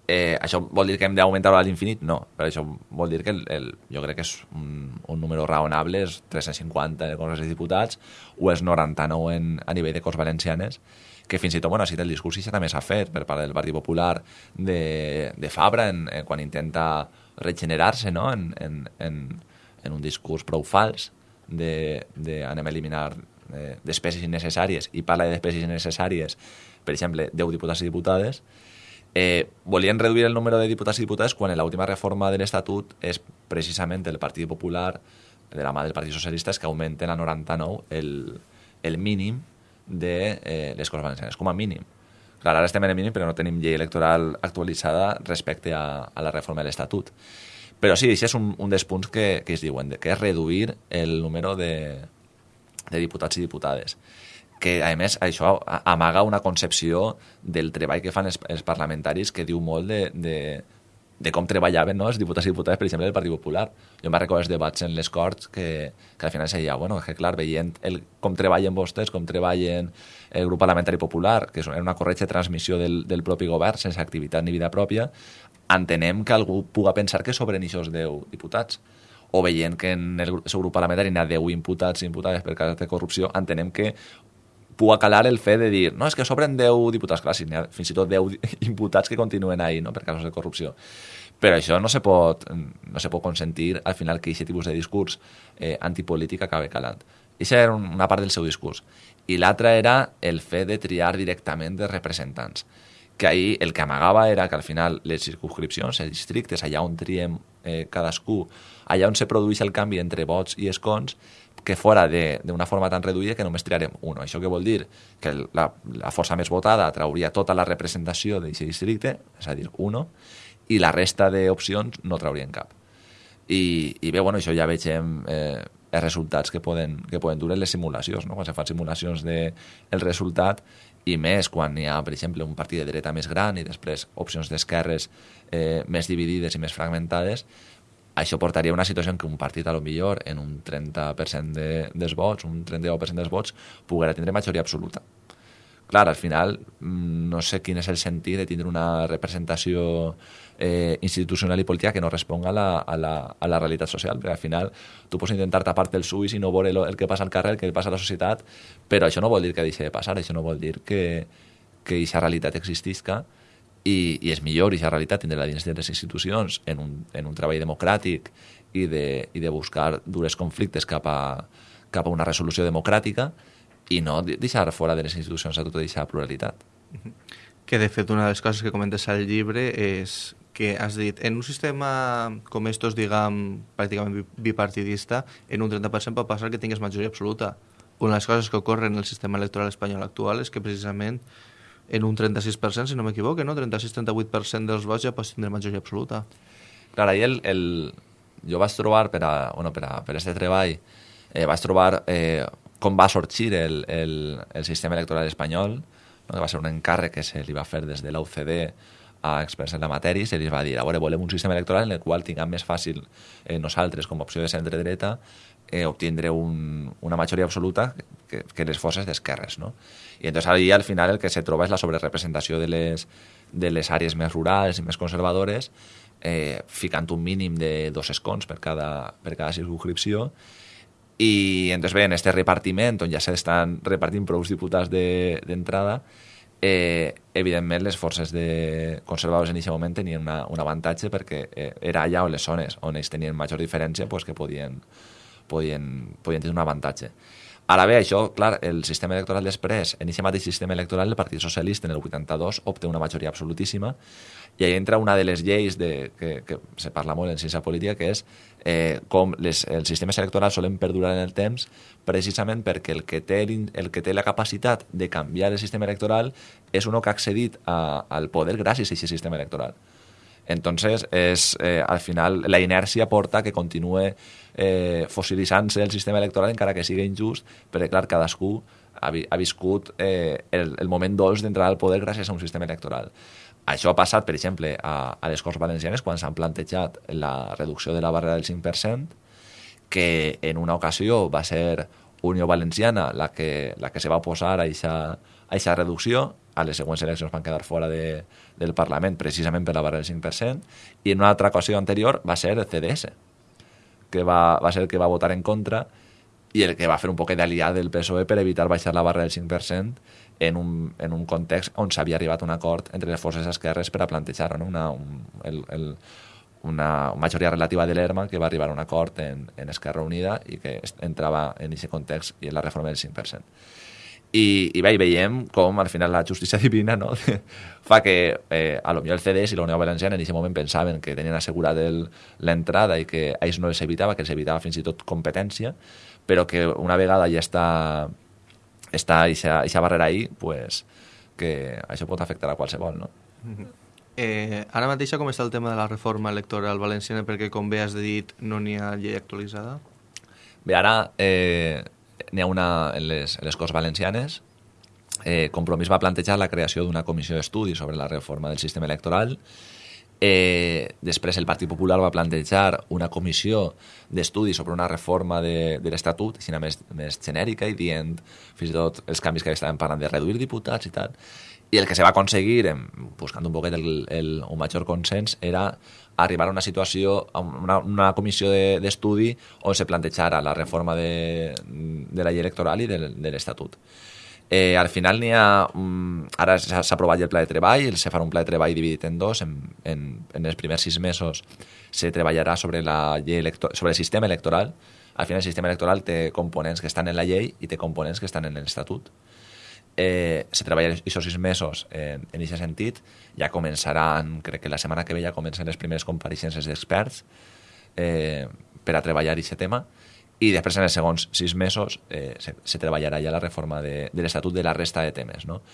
Eh, això vol dir que hem d'augmentar a l'infinit? No, però això vol dir que el, el, jo crec que és un, un número raonable, és 350 en el Congrés dels Diputats o és 99 en, a nivell de Corts Valencianes, que fins i tot, bueno, així el discurs ja també s'ha fet per part del Partit Popular de, de Fabra en, en, quan intenta regenerar-se no? en, en, en, en un discurs prou fals de, de a eliminar eh, despeses innecessàries i parla de despeses innecessàries, per exemple, 10 diputats i diputades, eh, volien reduir el número de diputats i diputades quan en l'última reforma de l'Estatut és precisament el Partit Popular, de la mà del Partit Socialista, que augmenten a 99 el, el mínim de eh, les Corts Valencianes, com a mínim. Clar, ara estem en el mínim, però no tenim llei electoral actualitzada respecte a, a la reforma de l'Estatut. Però sí, això és un, un dels punts que, que es diuen, que és reduir el número de, de diputats i diputades que, a més, això amaga una concepció del treball que fan els, els parlamentaris que diu molt de, de, de com treballaven no, els diputats i diputades, per exemple, del Partit Popular. Jo me'n recordo els debats en les Corts que, que al final seia, bueno, que clar, veient el, com treballen vostès, com treballen el grup parlamentari popular, que és una corretja transmissió del, del propi govern, sense activitat ni vida pròpia, entenem que algú puga pensar que sobren aquests 10 diputats o veient que en el seu grup parlamentari n'hi ha 10 imputats i imputades per cas de corrupció, entenem que puga calar el fet de dir no, és que sobren 10 diputats, clar, si ha fins i tot 10 [laughs] imputats que continuen ahí no, per casos de corrupció. Però això no se pot, no se pot consentir al final que aquest tipus de discurs eh, antipolític acabe calant. Això era una part del seu discurs. I l'altra era el fet de triar directament de representants que ahir el que amagava era que al final les circunscripcions, els districtes, allà on triem eh, cadascú, allà on se produeix el canvi entre vots i escons, que fora d'una forma tan reduïda que només triarem un. Això que vol dir que la, la força més votada trauria tota la representació d'aquest districte, és a dir, uno, i la resta d'opcions no traurien cap. I, i bé, bueno, això ja veig eh, els resultats que poden, que poden dur les simulacions, no? quan se fan simulacions del de, resultat i més quan hi ha, per exemple, un partit de dreta més gran i després opcions d'esquerres eh, més dividides i més fragmentades, això portaria a una situació en què un partit, a lo millor, en un 30% de, dels vots, un 39% dels vots, poguera tindre majoria absoluta. Clar, al final, mm, no sé quin és el sentit de tindre una representació eh, institucional i política que no responga a la, a, la, a la realitat social, perquè al final tu pots intentar tapar-te els ulls i no veure el, que passa al carrer, el que passa a la societat, però això no vol dir que deixi de passar, això no vol dir que, que aquesta realitat existisca, i, i és millor aquesta realitat tindre-la dins de les institucions en un, en un treball democràtic i de, i de buscar dures conflictes cap a, cap a una resolució democràtica i no deixar fora de les institucions a tota aquesta pluralitat. Que, de fet, una de les coses que comentes al llibre és que has dit, en un sistema com estos, diguem, pràcticament bipartidista, en un 30% pot passar que tingues majoria absoluta. Una de les coses que ocorren en el sistema electoral espanyol actual és que precisament en un 36%, si no m'equivoco, no? 36-38% dels vots ja pots tindre majoria absoluta. Clar, ahir el, el, jo vaig trobar per a, bueno, per a, per a este treball, eh, vaig trobar eh, com va sorgir el, el, el sistema electoral espanyol, no? que va ser un encàrrec que se li va fer des de l'UCD a experts en la matèria i se li va dir, a veure, volem un sistema electoral en el qual tinguem més fàcil eh, nosaltres, com a opció de centre-dreta, eh, obtindre un, una majoria absoluta que, que les forces d'esquerres, no? I entonces ahí al final el que se troba és la sobrerepresentació de les, de les àrees més rurals i més conservadores, eh, ficant un mínim de dos escons per cada, per cada circunscripció, i entonces bé, en este repartiment, on ja s'estan repartint prou diputats d'entrada, de, eh, evidentment les forces de conservadors en aquest moment tenien una, un avantatge perquè eh, era allà on les zones on ells tenien major diferència pues, que podien, podien, podien tenir un avantatge. Ara bé, això, clar, el sistema electoral després, en aquest mateix sistema electoral, el Partit Socialista en el 82 obté una majoria absolutíssima i ahí entra una de les lleis de, que, que se parla molt en ciència política, que és eh, com les, els sistemes electorals solen perdurar en el temps precisament perquè el que té, el que té la capacitat de canviar el sistema electoral és un que ha accedit a, al poder gràcies a aquest sistema electoral. Entonces, és, eh, al final, la inèrcia porta que continue eh, fossilitzant-se el sistema electoral encara que sigui injust, perquè, clar, cadascú ha, vi ha viscut eh, el, el moment dolç d'entrar al poder gràcies a un sistema electoral. Això ha passat, per exemple, a, a les Corts Valencianes quan s'han plantejat la reducció de la barrera del 5%, que en una ocasió va ser Unió Valenciana la que, la que se va posar a aquesta reducció, a les següents eleccions van quedar fora de, del Parlament precisament per la barrera del 5%, i en una altra ocasió anterior va ser el CDS, que va, va ser el que va votar en contra i el que va fer un poc d'aliat del PSOE per evitar baixar la barra del 5% en un, en un context on s'havia arribat un acord entre les forces esquerres per a plantejar no? una, un, el, el, una majoria relativa de l'ERMA que va arribar a un acord en, en Esquerra Unida i que entrava en aquest context i en la reforma del 5%. I, i bé, i veiem com al final la justícia [laughs] divina no? fa que eh, a lo millor el CDS i la Unió Valenciana en aquest moment pensaven que tenien assegurat l'entrada i que a ells no els evitava, que els evitava fins i tot competència, però que una vegada ja està està aquesta barrera ahí, pues, que això pot afectar a qualsevol, no? Mm -hmm. Eh, ara mateix com està el tema de la reforma electoral valenciana perquè, com bé has dit, no n'hi ha llei actualitzada? Bé, ara eh, n'hi ha una en les, en les Corts Valencianes. Eh, Compromís va plantejar la creació d'una comissió d'estudi sobre la reforma del sistema electoral. Eh, després el Partit Popular va plantejar una comissió d'estudi sobre una reforma de, de l'Estatut, així més, més genèrica i dient fins i tot els canvis que estaven parlant de reduir diputats i tal. I el que se va aconseguir, buscant un poquet el, el, un major consens, era arribar a una situació, a una, una comissió d'estudi de, on se plantejara la reforma de, de la llei electoral i de, de l'Estatut. Eh, al final n'hi ha... Um, ara s'ha aprovat el pla de treball, se farà un pla de treball dividit en dos. En, en, en els primers sis mesos se treballarà sobre, la llei sobre el sistema electoral. Al final el sistema electoral té components que estan en la llei i té components que estan en l'Estatut eh, se treballa aquests sis mesos en, en aquest sentit, ja començaran, crec que la setmana que ve ja comencen les primeres compareixences d'experts eh, per a treballar aquest tema, i després en els segons sis mesos eh, se, se treballarà ja la reforma de, de l'Estatut de la resta de temes. No?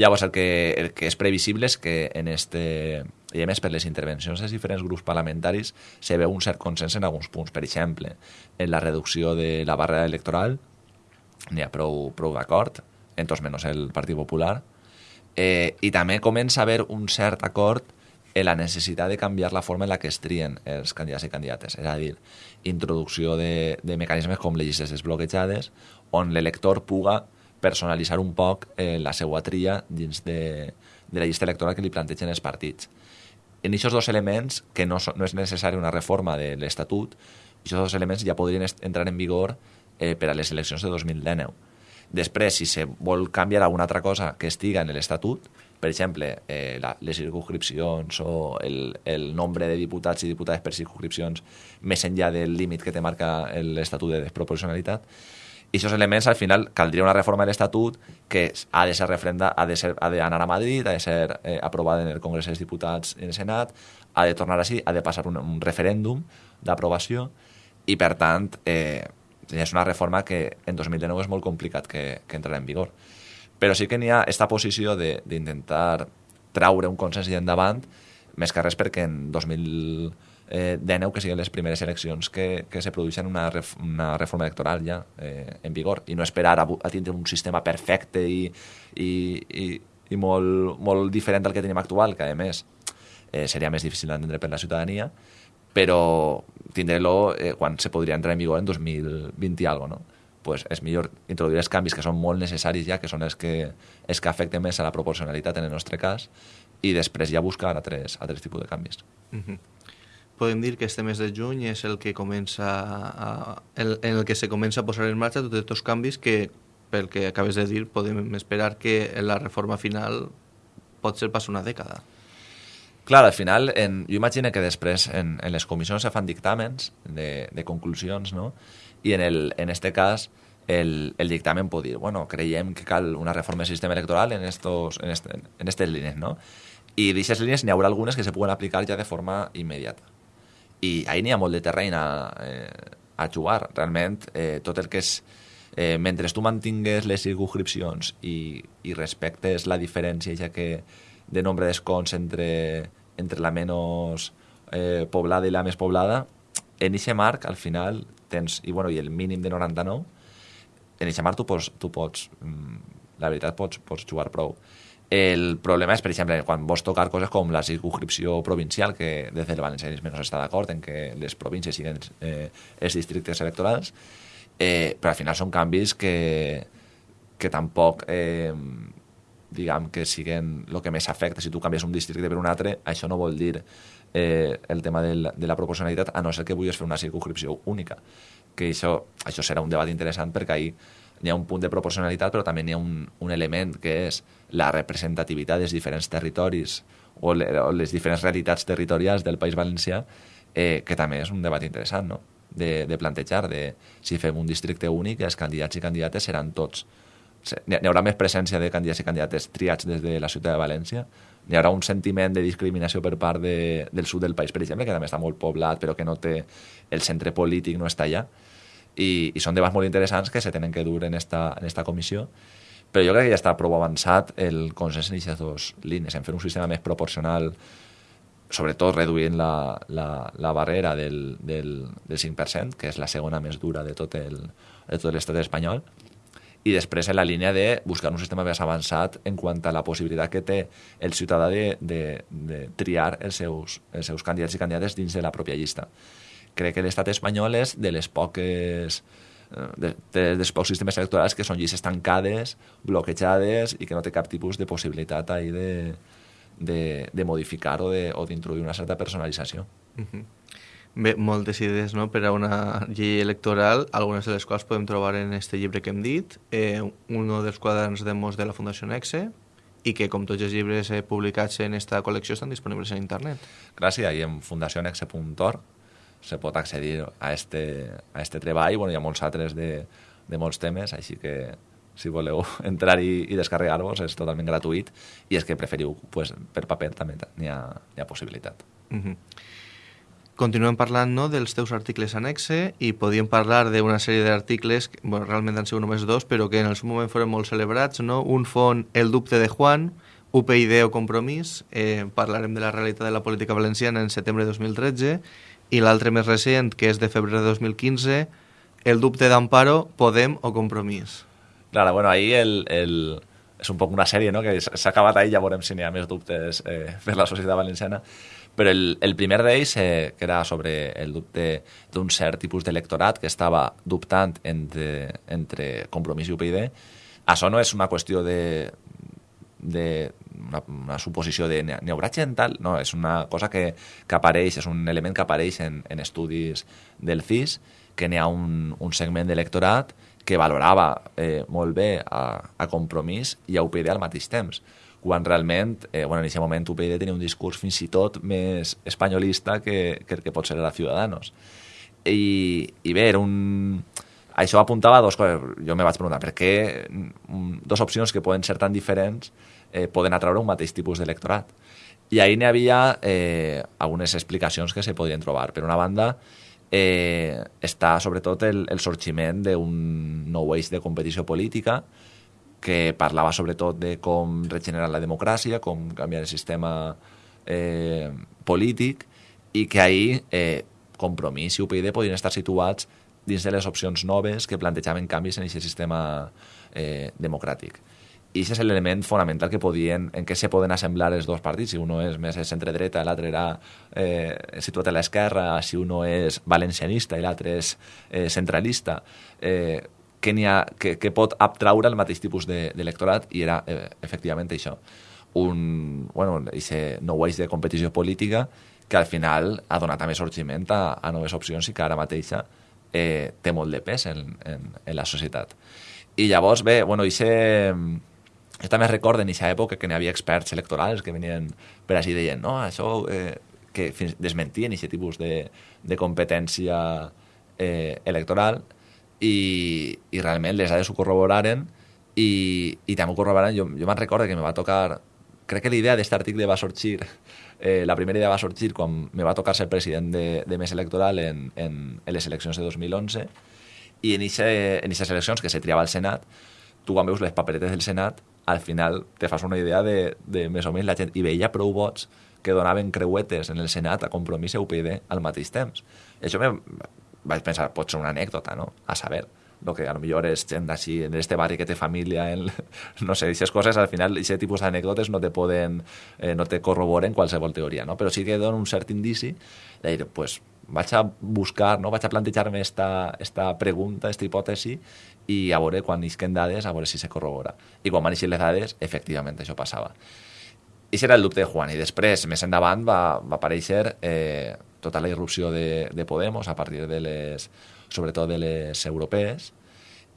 Llavors, el que, el que és previsible és que en este, i a més per les intervencions dels diferents grups parlamentaris se veu un cert consens en alguns punts. Per exemple, en la reducció de la barra electoral n'hi ha prou, prou d'acord, en tots menys el Partit Popular, eh, i també comença a haver un cert acord en la necessitat de canviar la forma en la que es trien els candidats i candidates, és a dir, introducció de, de mecanismes com les llistes desbloquejades, on l'elector puga personalitzar un poc eh, la seva tria dins de, de la llista electoral que li plantegen els partits. En aquests dos elements, que no, no és necessari una reforma de l'Estatut, aquests dos elements ja podrien entrar en vigor eh, per a les eleccions de 2019 Després, si se vol canviar alguna altra cosa que estiga en l'Estatut, per exemple, eh, la, les circunscripcions o el, el nombre de diputats i diputades per circunscripcions més enllà del límit que te marca l'Estatut de desproporcionalitat, i aquests elements, al final, caldria una reforma de l'Estatut que ha de ser referenda, ha de ser, ha d'anar a Madrid, ha de ser eh, aprovada en el Congrés dels Diputats i en el Senat, ha de tornar així, ha de passar un, un referèndum d'aprovació i, per tant, eh, és una reforma que en 2019 és molt complicat que, que entrarà en vigor. Però sí que n'hi ha aquesta posició d'intentar traure un consens i endavant, més que res perquè en 2019, que siguin les primeres eleccions que, que se produeixen una, ref, una reforma electoral ja eh, en vigor, i no esperar a, a tindre un sistema perfecte i, i, i, i molt, molt diferent del que tenim actual, que a més eh, seria més difícil d'entendre per la ciutadania, però tindre-lo eh, quan se podria entrar en vigor en 2020 i algo, no? pues és millor introduir els canvis que són molt necessaris ja, que són els que, els que afecten més a la proporcionalitat en el nostre cas, i després ja buscar altres, altres tipus de canvis. Mm -hmm. Podem dir que este mes de juny és el que comença a, el, en el que se comença a posar en marxa tots aquests canvis que, pel que acabes de dir, podem esperar que la reforma final pot ser pas una dècada. Clar, al final, en, jo imagino que després en, en les comissions se fan dictàmens de, de conclusions, no? I en, el, en este cas, el, el dictamen pot dir, bueno, creiem que cal una reforma del sistema electoral en, estos, en, este, en estes línies, no? I d'aquestes línies n'hi haurà algunes que se puguen aplicar ja de forma immediata. I ahí n'hi ha molt de terreny a, eh, a jugar. Realment, eh, tot el que és... Eh, mentre tu mantingues les circunscripcions i, i respectes la diferència ja que de nombre d'escons entre entre la menys eh, poblada i la més poblada, en aquest marc, al final, tens, i, bueno, i el mínim de 99, en aquest marc tu pots, tu pots mm, la veritat, pots, pots jugar prou. El problema és, per exemple, quan vols tocar coses com la circunscripció provincial, que des del valencianisme no s'està d'acord en que les províncies siguin eh, els districtes electorals, eh, però al final són canvis que, que tampoc eh, diguem que siguen el que més afecta. Si tu canvies un districte per un altre, això no vol dir eh, el tema de la, de la proporcionalitat, a no ser que vulguis fer una circunscripció única. Que això, això serà un debat interessant perquè ahir hi ha un punt de proporcionalitat, però també hi ha un, un element que és la representativitat dels diferents territoris o, le, o les diferents realitats territorials del País Valencià, eh, que també és un debat interessant, no? de, de plantejar, de si fem un districte únic, els candidats i candidates seran tots hi haurà més presència de candidats i candidates triats des de la ciutat de València, hi haurà un sentiment de discriminació per part de, del sud del país, per exemple, que també està molt poblat, però que no té el centre polític, no està allà, i, i són debats molt interessants que se tenen que dur en esta, en esta comissió, però jo crec que ja està prou avançat el consens en aquestes dues línies, en fer un sistema més proporcional, sobretot reduint la, la, la barrera del, del, del 5%, que és la segona més dura de tot l'estat espanyol, i després en la línia de buscar un sistema més avançat en quant a la possibilitat que té el ciutadà de, de, de triar els seus, els seus candidats i candidates dins de la pròpia llista. Crec que l'estat espanyol és de les poques eh, de, de, dels pocs sistemes electorals que són llistes tancades, bloquejades i que no té cap tipus de possibilitat ahí de, de, de modificar o d'introduir una certa personalització. Uh -huh. Bé, moltes idees no? per a una llei electoral, algunes de les quals podem trobar en este llibre que hem dit, eh, un dels quaderns de mos de la Fundació Nexe, i que, com tots els llibres eh, publicats en esta col·lecció, estan disponibles en internet. Gràcies, i en fundacionexe.org se pot accedir a este, a este treball, bueno, hi ha molts altres de, de molts temes, així que si voleu [laughs] entrar i, i descarregar-vos és totalment gratuït i és que preferiu pues, per paper també n'hi ha, hi ha possibilitat. Uh mhm. Continuem parlant no, dels teus articles anexe i podíem parlar d'una sèrie d'articles, bueno, realment han sigut només dos, però que en el seu moment foren molt celebrats. No? Un fon El dubte de Juan, UPyD o Compromís, eh, parlarem de la realitat de la política valenciana en setembre de 2013, i l'altre més recent, que és de febrer de 2015, El dubte d'Amparo, Podem o Compromís. Claro, bueno, ahí el, el, és un poc una sèrie, no?, que s'ha acabat ahí, ja veurem si n'hi ha més dubtes eh, per la societat valenciana, però el, el primer d'ells, eh, que era sobre el dubte d'un cert tipus d'electorat que estava dubtant entre, entre Compromís i UPyD, això no és una qüestió de, de una, una suposició de gent tal, no, és una cosa que, que apareix, és un element que apareix en, en estudis del CIS, que n'hi ha un, un segment d'electorat que valorava eh, molt bé a, a Compromís i a UPyD al mateix temps quan realment, eh, bueno, en aquest moment UPyD tenia un discurs fins i tot més espanyolista que, que el que pot ser a Ciudadanos. I, i bé, era un... Això apuntava a dues coses. Jo me vaig preguntar per què mm, dues opcions que poden ser tan diferents eh, poden atraure un mateix tipus d'electorat. I ahir n'hi havia eh, algunes explicacions que se podrien trobar. Per una banda, eh, està sobretot el, el sorgiment d'un nou eix de competició política que parlava sobretot de com regenerar la democràcia, com canviar el sistema eh, polític, i que ahir eh, Compromís i UPyD podien estar situats dins de les opcions noves que plantejaven canvis en aquest sistema eh, democràtic. I aquest és l'element fonamental que podien, en què se poden assemblar els dos partits. Si uno és més centre-dreta, l'altre era eh, situat a l'esquerra, si uno és valencianista i l'altre és eh, centralista, eh, que, ha, que, que pot abtraure el mateix tipus d'electorat de, i era eh, efectivament això un, bueno, ese nou eix de competició política que al final ha donat també sorgiment a, a noves opcions i que ara mateixa eh, té molt de pes en, en, en la societat. I llavors, bé, bueno, ixe, jo també recordo en aquesta època que n'hi havia experts electorals que venien per així deien, no, això eh, que fins desmentien aquest tipus de, de competència eh, electoral i, i realment les dades ho corroboraren i, i també ho corroboraren, jo, jo me'n recordo que me va tocar, crec que l'idea d'aquest article va sorgir, eh, la primera idea va sorgir quan me va tocar ser president de, de Més Electoral en, en, en les eleccions de 2011 i en aquestes eleccions que se triava al Senat, tu quan veus les paperetes del Senat, al final te fas una idea de, de més o menys la gent, i veia prou vots que donaven creuetes en el Senat a Compromís i UPyD al mateix temps. I això me vaig pensar, pot ser una anècdota, no? A saber lo que a lo millor és gent d'així, en este barri que té família, en, [laughs] no sé, aquestes coses, al final, aquest tipus d'anècdotes no te poden, eh, no te corroboren qualsevol teoria, no? Però sí que donen un cert indici de dir, pues, vaig a buscar, no? vaig a plantejar-me esta, esta pregunta, esta hipòtesi, i a veure quan isquen dades, a veure si se corrobora. I quan van les dades, efectivament, això passava. I era el dubte de Juan. I després, més endavant, va, va aparèixer eh, tota la irrupció de, de Podemos a partir de les, sobretot de les europees,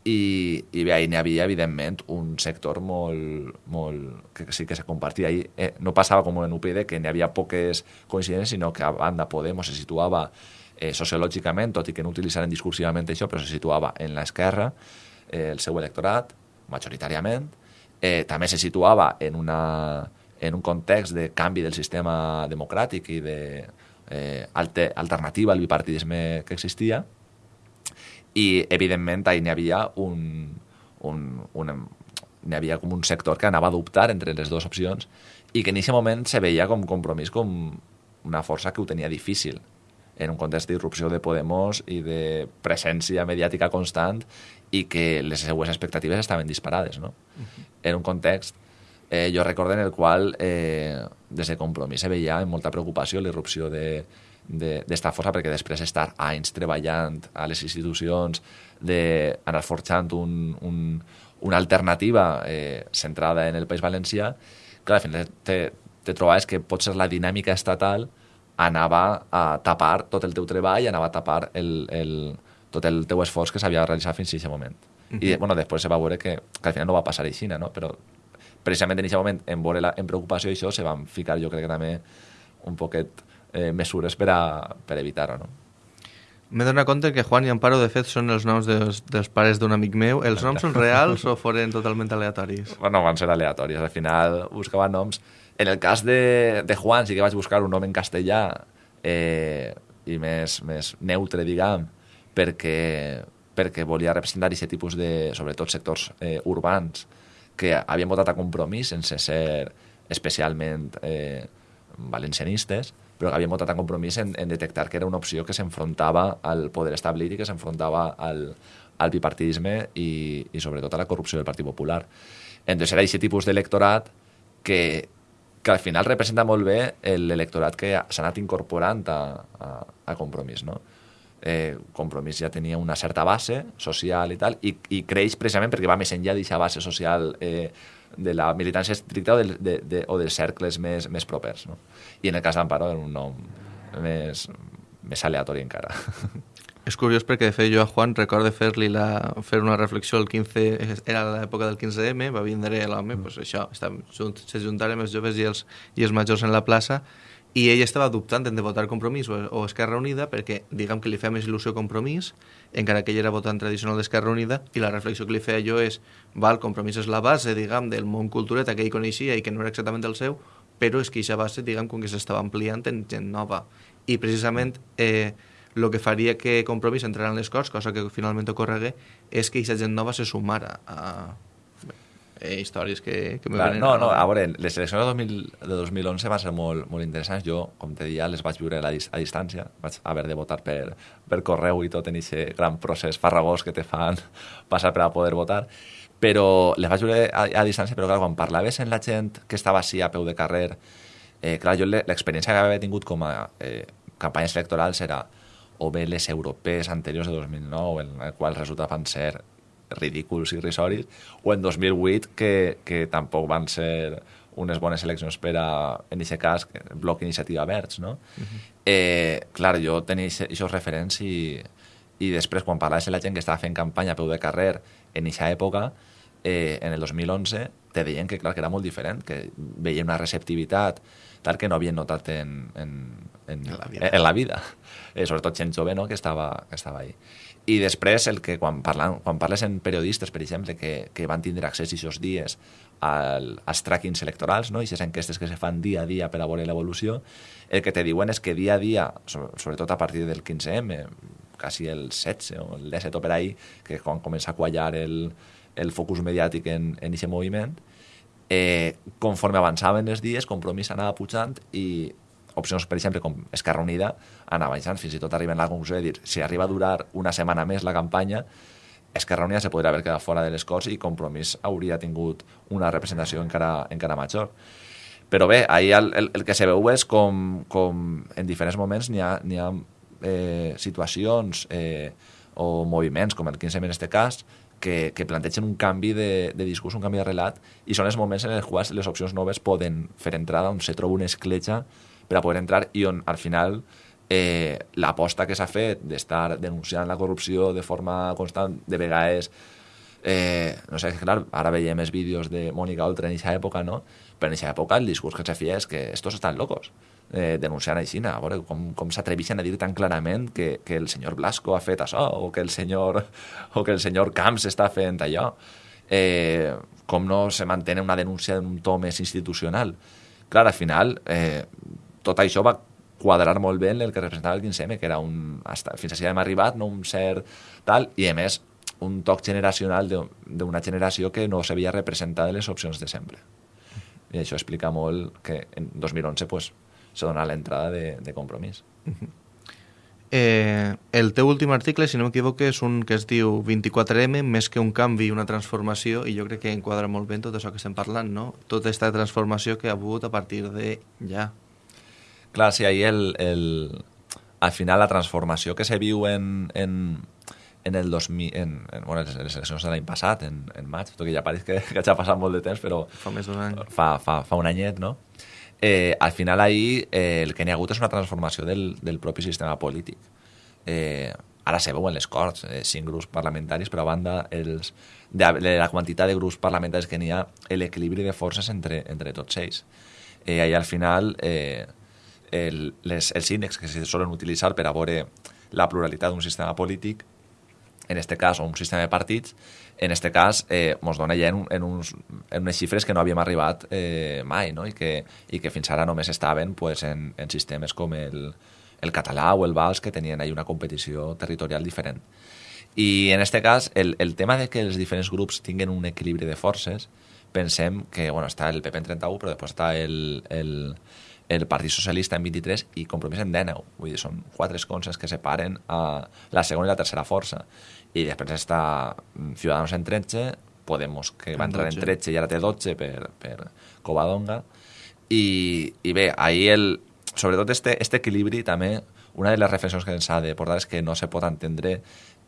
i, i bé, ahir n'hi havia, evidentment, un sector molt, molt, que sí que se compartia. Ahir eh, no passava com en UPyD, que n'hi havia poques coincidències, sinó que a banda Podemos se situava eh, sociològicament, tot i que no utilitzaren discursivament això, però se situava en l'esquerra, eh, el seu electorat, majoritàriament. Eh, també se situava en, una, en un context de canvi del sistema democràtic i de eh, alter, alternativa al bipartidisme que existia, i evidentment ahir n'hi havia un, un, un, n'hi havia com un sector que anava a dubtar entre les dues opcions i que en aquest moment se veia com compromís com una força que ho tenia difícil en un context d'irrupció de Podemos i de presència mediàtica constant i que les seues expectatives estaven disparades. No? Uh -huh. En un context, eh, jo recordo en el qual eh, des de Compromís se veia amb molta preocupació l'irrupció de, d'esta de, força perquè després estar anys treballant a les institucions, d'anar forjant un, un, una alternativa eh, centrada en el País Valencià, clar, al final te, te trobaves que potser la dinàmica estatal anava a tapar tot el teu treball, anava a tapar el, el, tot el teu esforç que s'havia realitzat fins a aquest moment. Uh -huh. I bueno, després se va veure que, que al final no va passar així, no? però precisament en aquest moment, en, veure la, en preocupació això, se van ficar jo crec que també un poquet eh, mesures per, a, per evitar-ho. No? M'he donat compte que Juan i Amparo, de fet, són els noms dels, dels pares d'un amic meu. Els noms són reals o foren totalment aleatoris? Bueno, van ser aleatoris. Al final buscava noms... En el cas de, de Juan sí que vaig buscar un nom en castellà eh, i més, més neutre, diguem, perquè, perquè volia representar aquest tipus de, sobretot sectors eh, urbans, que havien votat a compromís sense ser especialment eh, valencianistes, però que havien votat en compromís en, en detectar que era una opció que s'enfrontava al poder establit i que s'enfrontava al, al bipartidisme i, i sobretot a la corrupció del Partit Popular. Entonces era aquest tipus d'electorat que, que al final representa molt bé l'electorat que s'ha anat incorporant a, a, a Compromís, no? Eh, Compromís ja tenia una certa base social i tal, i, i creix precisament perquè va més enllà d'aquesta base social eh, de la militància estricta o, de, de, de, o dels cercles més, més propers. No? I en el cas d'Amparo era un nom més, més aleatori encara. [laughs] És curiós perquè, de fet, jo a Juan recordo fer-li la, fer una reflexió el 15, era l'època del 15M, va vindre l'home, mm. pues això, se juntaren els joves i els, i els majors en la plaça, i ell estava dubtant de votar Compromís o, o Esquerra Unida perquè, diguem que li feia més il·lusió Compromís, encara que ell era votant tradicional d'Esquerra Unida, i la reflexió que li feia jo és, val, Compromís és la base, diguem, del món cultureta que ell coneixia i que no era exactament el seu, però és que aquesta base, diguem, com que s'estava ampliant en gent nova. I precisament eh, el que faria que Compromís entrara en les Corts, cosa que finalment ocorregué, és que aquesta gent nova se sumara a, eh, històries que, que me Clar, venen... No, no, a veure, les eleccions de, 2000, de 2011 van ser molt, molt interessants. Jo, com te deia, les vaig viure a, la, a distància. Vaig haver de votar per, per correu i tot en aquest gran procés farragós que te fan [laughs] passar per a poder votar. Però les vaig viure a, a distància, però clar, quan parlaves amb la gent que estava així a peu de carrer, eh, clar, jo l'experiència que havia tingut com a eh, campanyes electorals era o bé les europees anteriors de 2009, en el qual resulta van ser ridículs i risoris, o en 2008, que, que tampoc van ser unes bones eleccions per a, en aquest cas, bloc Iniciativa Verds, no? Uh -huh. eh, clar, jo tenia aquests referents i, i després, quan parlaves amb la gent que estava fent campanya a peu de carrer en aquesta època, eh, en el 2011, te deien que, clar, que era molt diferent, que veien una receptivitat tal que no havien notat en, en, en, en la vida, en la vida. Eh, sobretot gent jove no? que, estava, que estava ahí. I després, el que quan, parlen, quan parles en periodistes, per exemple, que, que van tindre accés aquests dies al, als trackings electorals, no? i aquestes enquestes que se fan dia a dia per a veure l'evolució, el que te diuen és que dia a dia, sobretot a partir del 15M, quasi el 16 o el 17 o per ahí, que quan comença a quallar el, el focus mediàtic en, en aquest moviment, eh, conforme avançaven els dies, Compromís anava pujant i opcions, per exemple, com Esquerra Unida, anava baixant, fins i tot arriben a la conclusió de dir si arriba a durar una setmana més la campanya, Esquerra Unida se podria haver quedat fora de les Corts i Compromís hauria tingut una representació encara, encara major. Però bé, ahir el, el, el que se veu és com, com en diferents moments n'hi ha, ha eh, situacions eh, o moviments, com el 15M en aquest cas, que, que plantegen un canvi de, de discurs, un canvi de relat, i són els moments en els quals les opcions noves poden fer entrada, on se troba una escletxa per a poder entrar i on al final eh, l'aposta que s'ha fet d'estar denunciant la corrupció de forma constant, de vegades eh, no sé, clar, ara veiem els vídeos de Mònica Oltra en aquesta època, no? Però en aquesta època el discurs que se feia és que estos estan locos eh, denunciant així, a veure com, com s'atreveixen a dir tan clarament que, que el senyor Blasco ha fet això, o que el senyor, o que el senyor Camps està fent allò. Eh, com no se mantén una denúncia d'un to més institucional. Clar, al final, eh, tot això va quadrar molt bé el que representava el 15M, que era un... Hasta, fins així hem arribat, no un cert tal, i a més un toc generacional d'una generació que no s'havia representat en les opcions de sempre. I això explica molt que en 2011 pues, se dona l'entrada de, de compromís. Uh -huh. Eh, el teu últim article, si no m'equivoco, és un que es diu 24M, més que un canvi i una transformació, i jo crec que enquadra molt bé tot això que estem parlant, no? Tota aquesta transformació que ha hagut a partir de ja. Clar, sí, ahir el, el, al final la transformació que se viu en, en, en el 2000, en, en, bueno, les, les eleccions de l'any passat, en, en maig, tot que ja pareix que, que ja ha passat molt de temps, però... Fa més d'un any. Fa, fa, fa un anyet, no? Eh, al final ahir eh, el que n'hi ha hagut és una transformació del, del propi sistema polític. Eh, ara se veu en les Corts, eh, cinc grups parlamentaris, però a banda els, de, de la quantitat de grups parlamentaris que n'hi ha, l'equilibri de forces entre, entre tots ells. Eh, ahir al final eh, el, les, els índexs que se solen utilitzar per a veure la pluralitat d'un sistema polític, en aquest cas, un sistema de partits, en aquest cas eh, ens dona ja en, en, uns, en unes xifres que no havíem arribat eh, mai no? I, que, i que fins ara només estaven pues, en, en sistemes com el, el català o el vals que tenien ahí una competició territorial diferent. I en aquest cas, el, el tema de que els diferents grups tinguin un equilibri de forces, pensem que bueno, està el PP en 31, però després està el, el, el Partit Socialista en 23 i Compromís en 19. Vull dir, són quatre esconces que separen a la segona i la tercera força i després està mm, Ciudadanos en 13, Podemos, que va entrar en 13 i ara té 12 per, per Covadonga, i, i bé, ahir el, sobretot este, este equilibri també, una de les reflexions que ens ha de portar és que no se pot entendre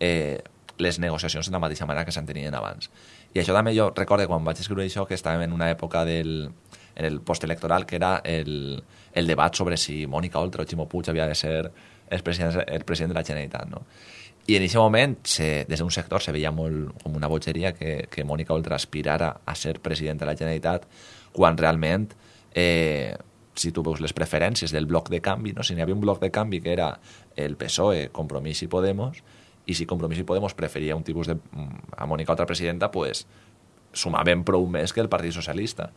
eh, les negociacions de la mateixa manera que s'entenien abans. I això també jo recordo quan vaig escriure això que estàvem en una època del, en el postelectoral que era el, el debat sobre si Mònica Oltra o Ximo Puig havia de ser el president, el president de la Generalitat, no? I en aquest moment, se, des d'un sector, se veia molt com una bogeria que, que Mònica Oltra aspirara a ser president de la Generalitat, quan realment, eh, si tu veus les preferències del bloc de canvi, no? si n'hi havia un bloc de canvi que era el PSOE, Compromís i Podemos, i si Compromís i Podemos preferia un tipus de... Mm, a Mònica Oltra presidenta, pues, sumaven prou més que el Partit Socialista.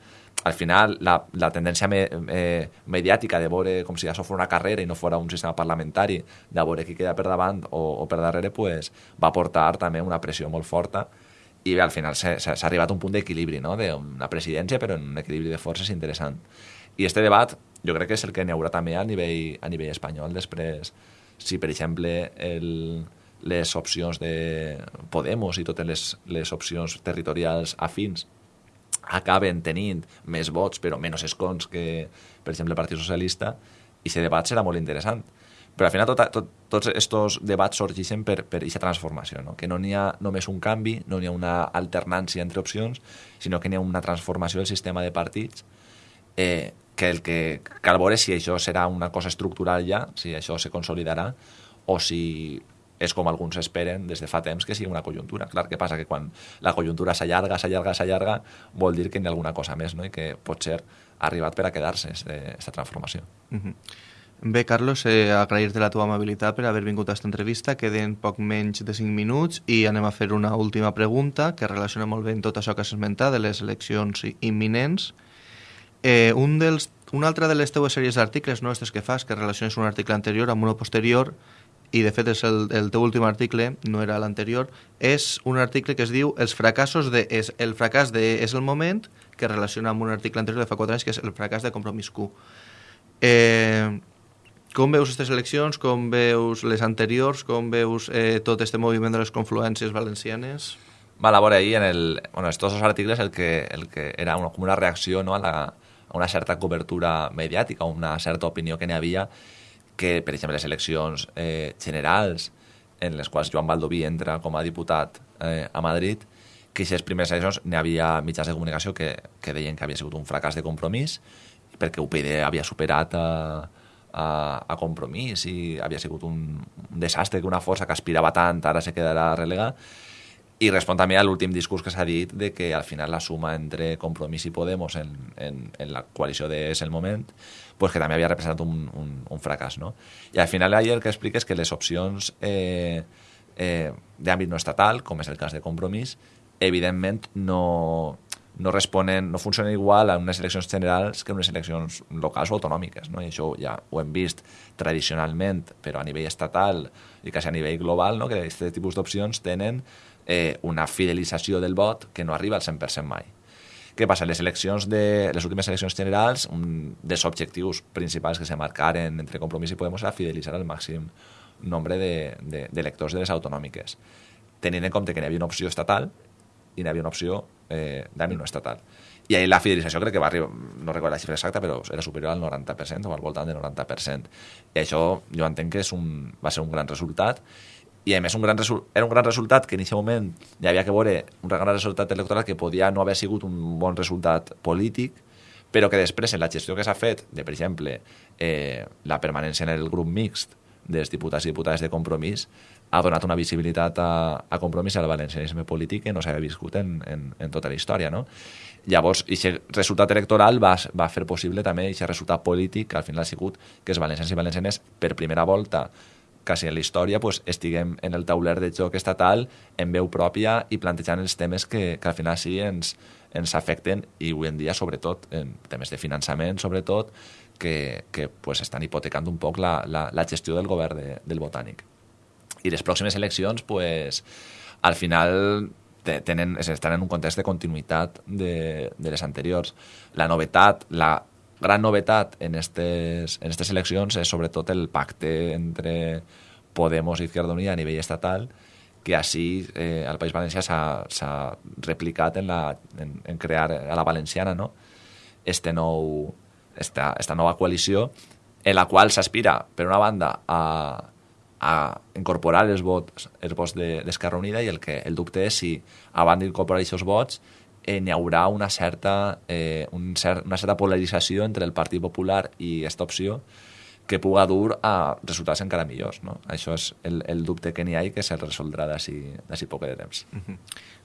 Al final, la, la tendència me, eh, mediàtica de veure com si això fos una carrera i no fos un sistema parlamentari, de veure qui queda per davant o, o per darrere, pues, va portar també una pressió molt forta i bé, al final s'ha arribat a un punt d'equilibri, no? d'una presidència, però en un equilibri de forces interessant. I este debat jo crec que és el que n'hi haurà també a nivell, a nivell espanyol després. Si, per exemple, el, les opcions de Podemos i totes les, les opcions territorials afins acaben tenint més vots però menys escons que, per exemple, el Partit Socialista, i aquest debat serà molt interessant. Però al final tot, tot, tots aquests debats sorgeixen per, per aquesta transformació, no? que no n'hi ha només un canvi, no n'hi ha una alternància entre opcions, sinó que n'hi ha una transformació del sistema de partits eh, que el que cal veure si això serà una cosa estructural ja, si això se consolidarà, o si és com alguns esperen des de fa temps que sigui una conjuntura. Clar, què passa? Que quan la conjuntura s'allarga, s'allarga, s'allarga, vol dir que hi ha alguna cosa més no? i que pot ser arribat per a quedar-se aquesta transformació. Uh -huh. Bé, Carlos, eh, agrair-te la teva amabilitat per haver vingut a aquesta entrevista. Queden poc menys de 5 minuts i anem a fer una última pregunta que relaciona molt bé amb tot això que has esmentat de les eleccions imminents. Eh, un dels, una altra de les teues sèries d'articles, no aquestes que fas, que relaciones un article anterior amb uno posterior, i de fet és el, el teu últim article, no era l'anterior, és un article que es diu Els fracassos de... És, el fracàs de És el moment, que relaciona amb un article anterior de fa 4 anys, que és el fracàs de Compromís Q. Eh, com veus aquestes eleccions? Com veus les anteriors? Com veus eh, tot este moviment de les confluències valencianes? Val, a veure, ahir en el, bueno, estos dos articles el que, el que era una, com una reacció no, a, la, a una certa cobertura mediàtica, una certa opinió que n'hi havia que, per exemple, les eleccions eh, generals en les quals Joan Baldoví entra com a diputat eh, a Madrid, que aquestes primeres eleccions n'hi havia mitjans de comunicació que, que deien que havia sigut un fracàs de compromís perquè UPyD havia superat a, a, a compromís i havia sigut un, un desastre que una força que aspirava tant ara se quedarà relegada i respon també a l'últim discurs que s'ha dit de que al final la suma entre Compromís i Podemos en, en, en la coalició de És el moment pues que també havia representat un, un, un fracàs. No? I al final el que explica és que les opcions eh, eh, d'àmbit no estatal, com és el cas de Compromís, evidentment no, no responen, no funcionen igual a unes eleccions generals que unes eleccions locals o autonòmiques. No? I això ja ho hem vist tradicionalment, però a nivell estatal i quasi a nivell global, no? que aquest tipus d'opcions tenen eh, una fidelització del vot que no arriba al 100% mai. Què passa? Les eleccions de les últimes eleccions generals, un dels objectius principals que se marcaren entre Compromís i Podemos era fidelitzar el màxim nombre d'electors de, de, de les autonòmiques, tenint en compte que n'hi havia una opció estatal i n'hi havia una opció eh, d'àmbit no estatal. I ahir la fidelització crec que va arribar, no recordo la xifra exacta, però era superior al 90% o al voltant del 90%. I això jo entenc que és un, va ser un gran resultat i a més un gran era un gran resultat que en aquest moment hi havia que veure un gran resultat electoral que podia no haver sigut un bon resultat polític, però que després en la gestió que s'ha fet de, per exemple, eh, la permanència en el grup mixt dels diputats i diputades de compromís ha donat una visibilitat a, a compromís al valencianisme polític que no s'havia viscut en, en, en tota la història. No? Llavors, aquest resultat electoral va, va fer possible també aquest resultat polític que al final ha sigut que els valencians i valencianes per primera volta quasi en la història pues, estiguem en el tauler de joc estatal en veu pròpia i plantejant els temes que, que al final sí ens, ens afecten i avui en dia sobretot en temes de finançament sobretot que, que pues, estan hipotecant un poc la, la, la gestió del govern de, del Botànic. I les pròximes eleccions pues, al final tenen, estan en un context de continuïtat de, de les anteriors. La novetat, la gran novetat en aquestes en estes eleccions és sobretot el pacte entre Podemos i Izquierda Unida a nivell estatal que així eh, al País Valencià s'ha replicat en, la, en, en crear a la valenciana no? este nou, esta, esta nova coalició en la qual s'aspira, per una banda, a, a incorporar els vots, els vots d'Esquerra de, Unida i el que el dubte és si, a banda d'incorporar aquests vots, eh, n'hi haurà una certa, eh, un cert, una certa polarització entre el Partit Popular i aquesta opció que puga dur a resultats encara millors. No? Això és el, el dubte que n'hi ha i que se'l resoldrà d'ací poc de temps. Uh -huh.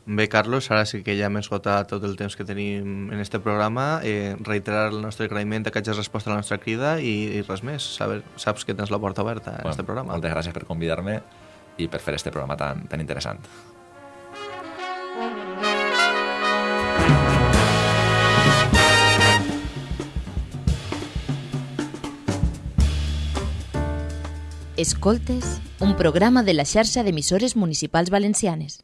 Bé, Carlos, ara sí que ja hem esgotat tot el temps que tenim en este programa. Eh, reiterar el nostre agraïment que hagis respost a la nostra crida i, i res més. Saber, saps que tens la porta oberta en bueno, este programa. Moltes gràcies per convidar-me i per fer este programa tan, tan interessant. Escoltes, un programa de la xarxa d'emissores municipals valencianes.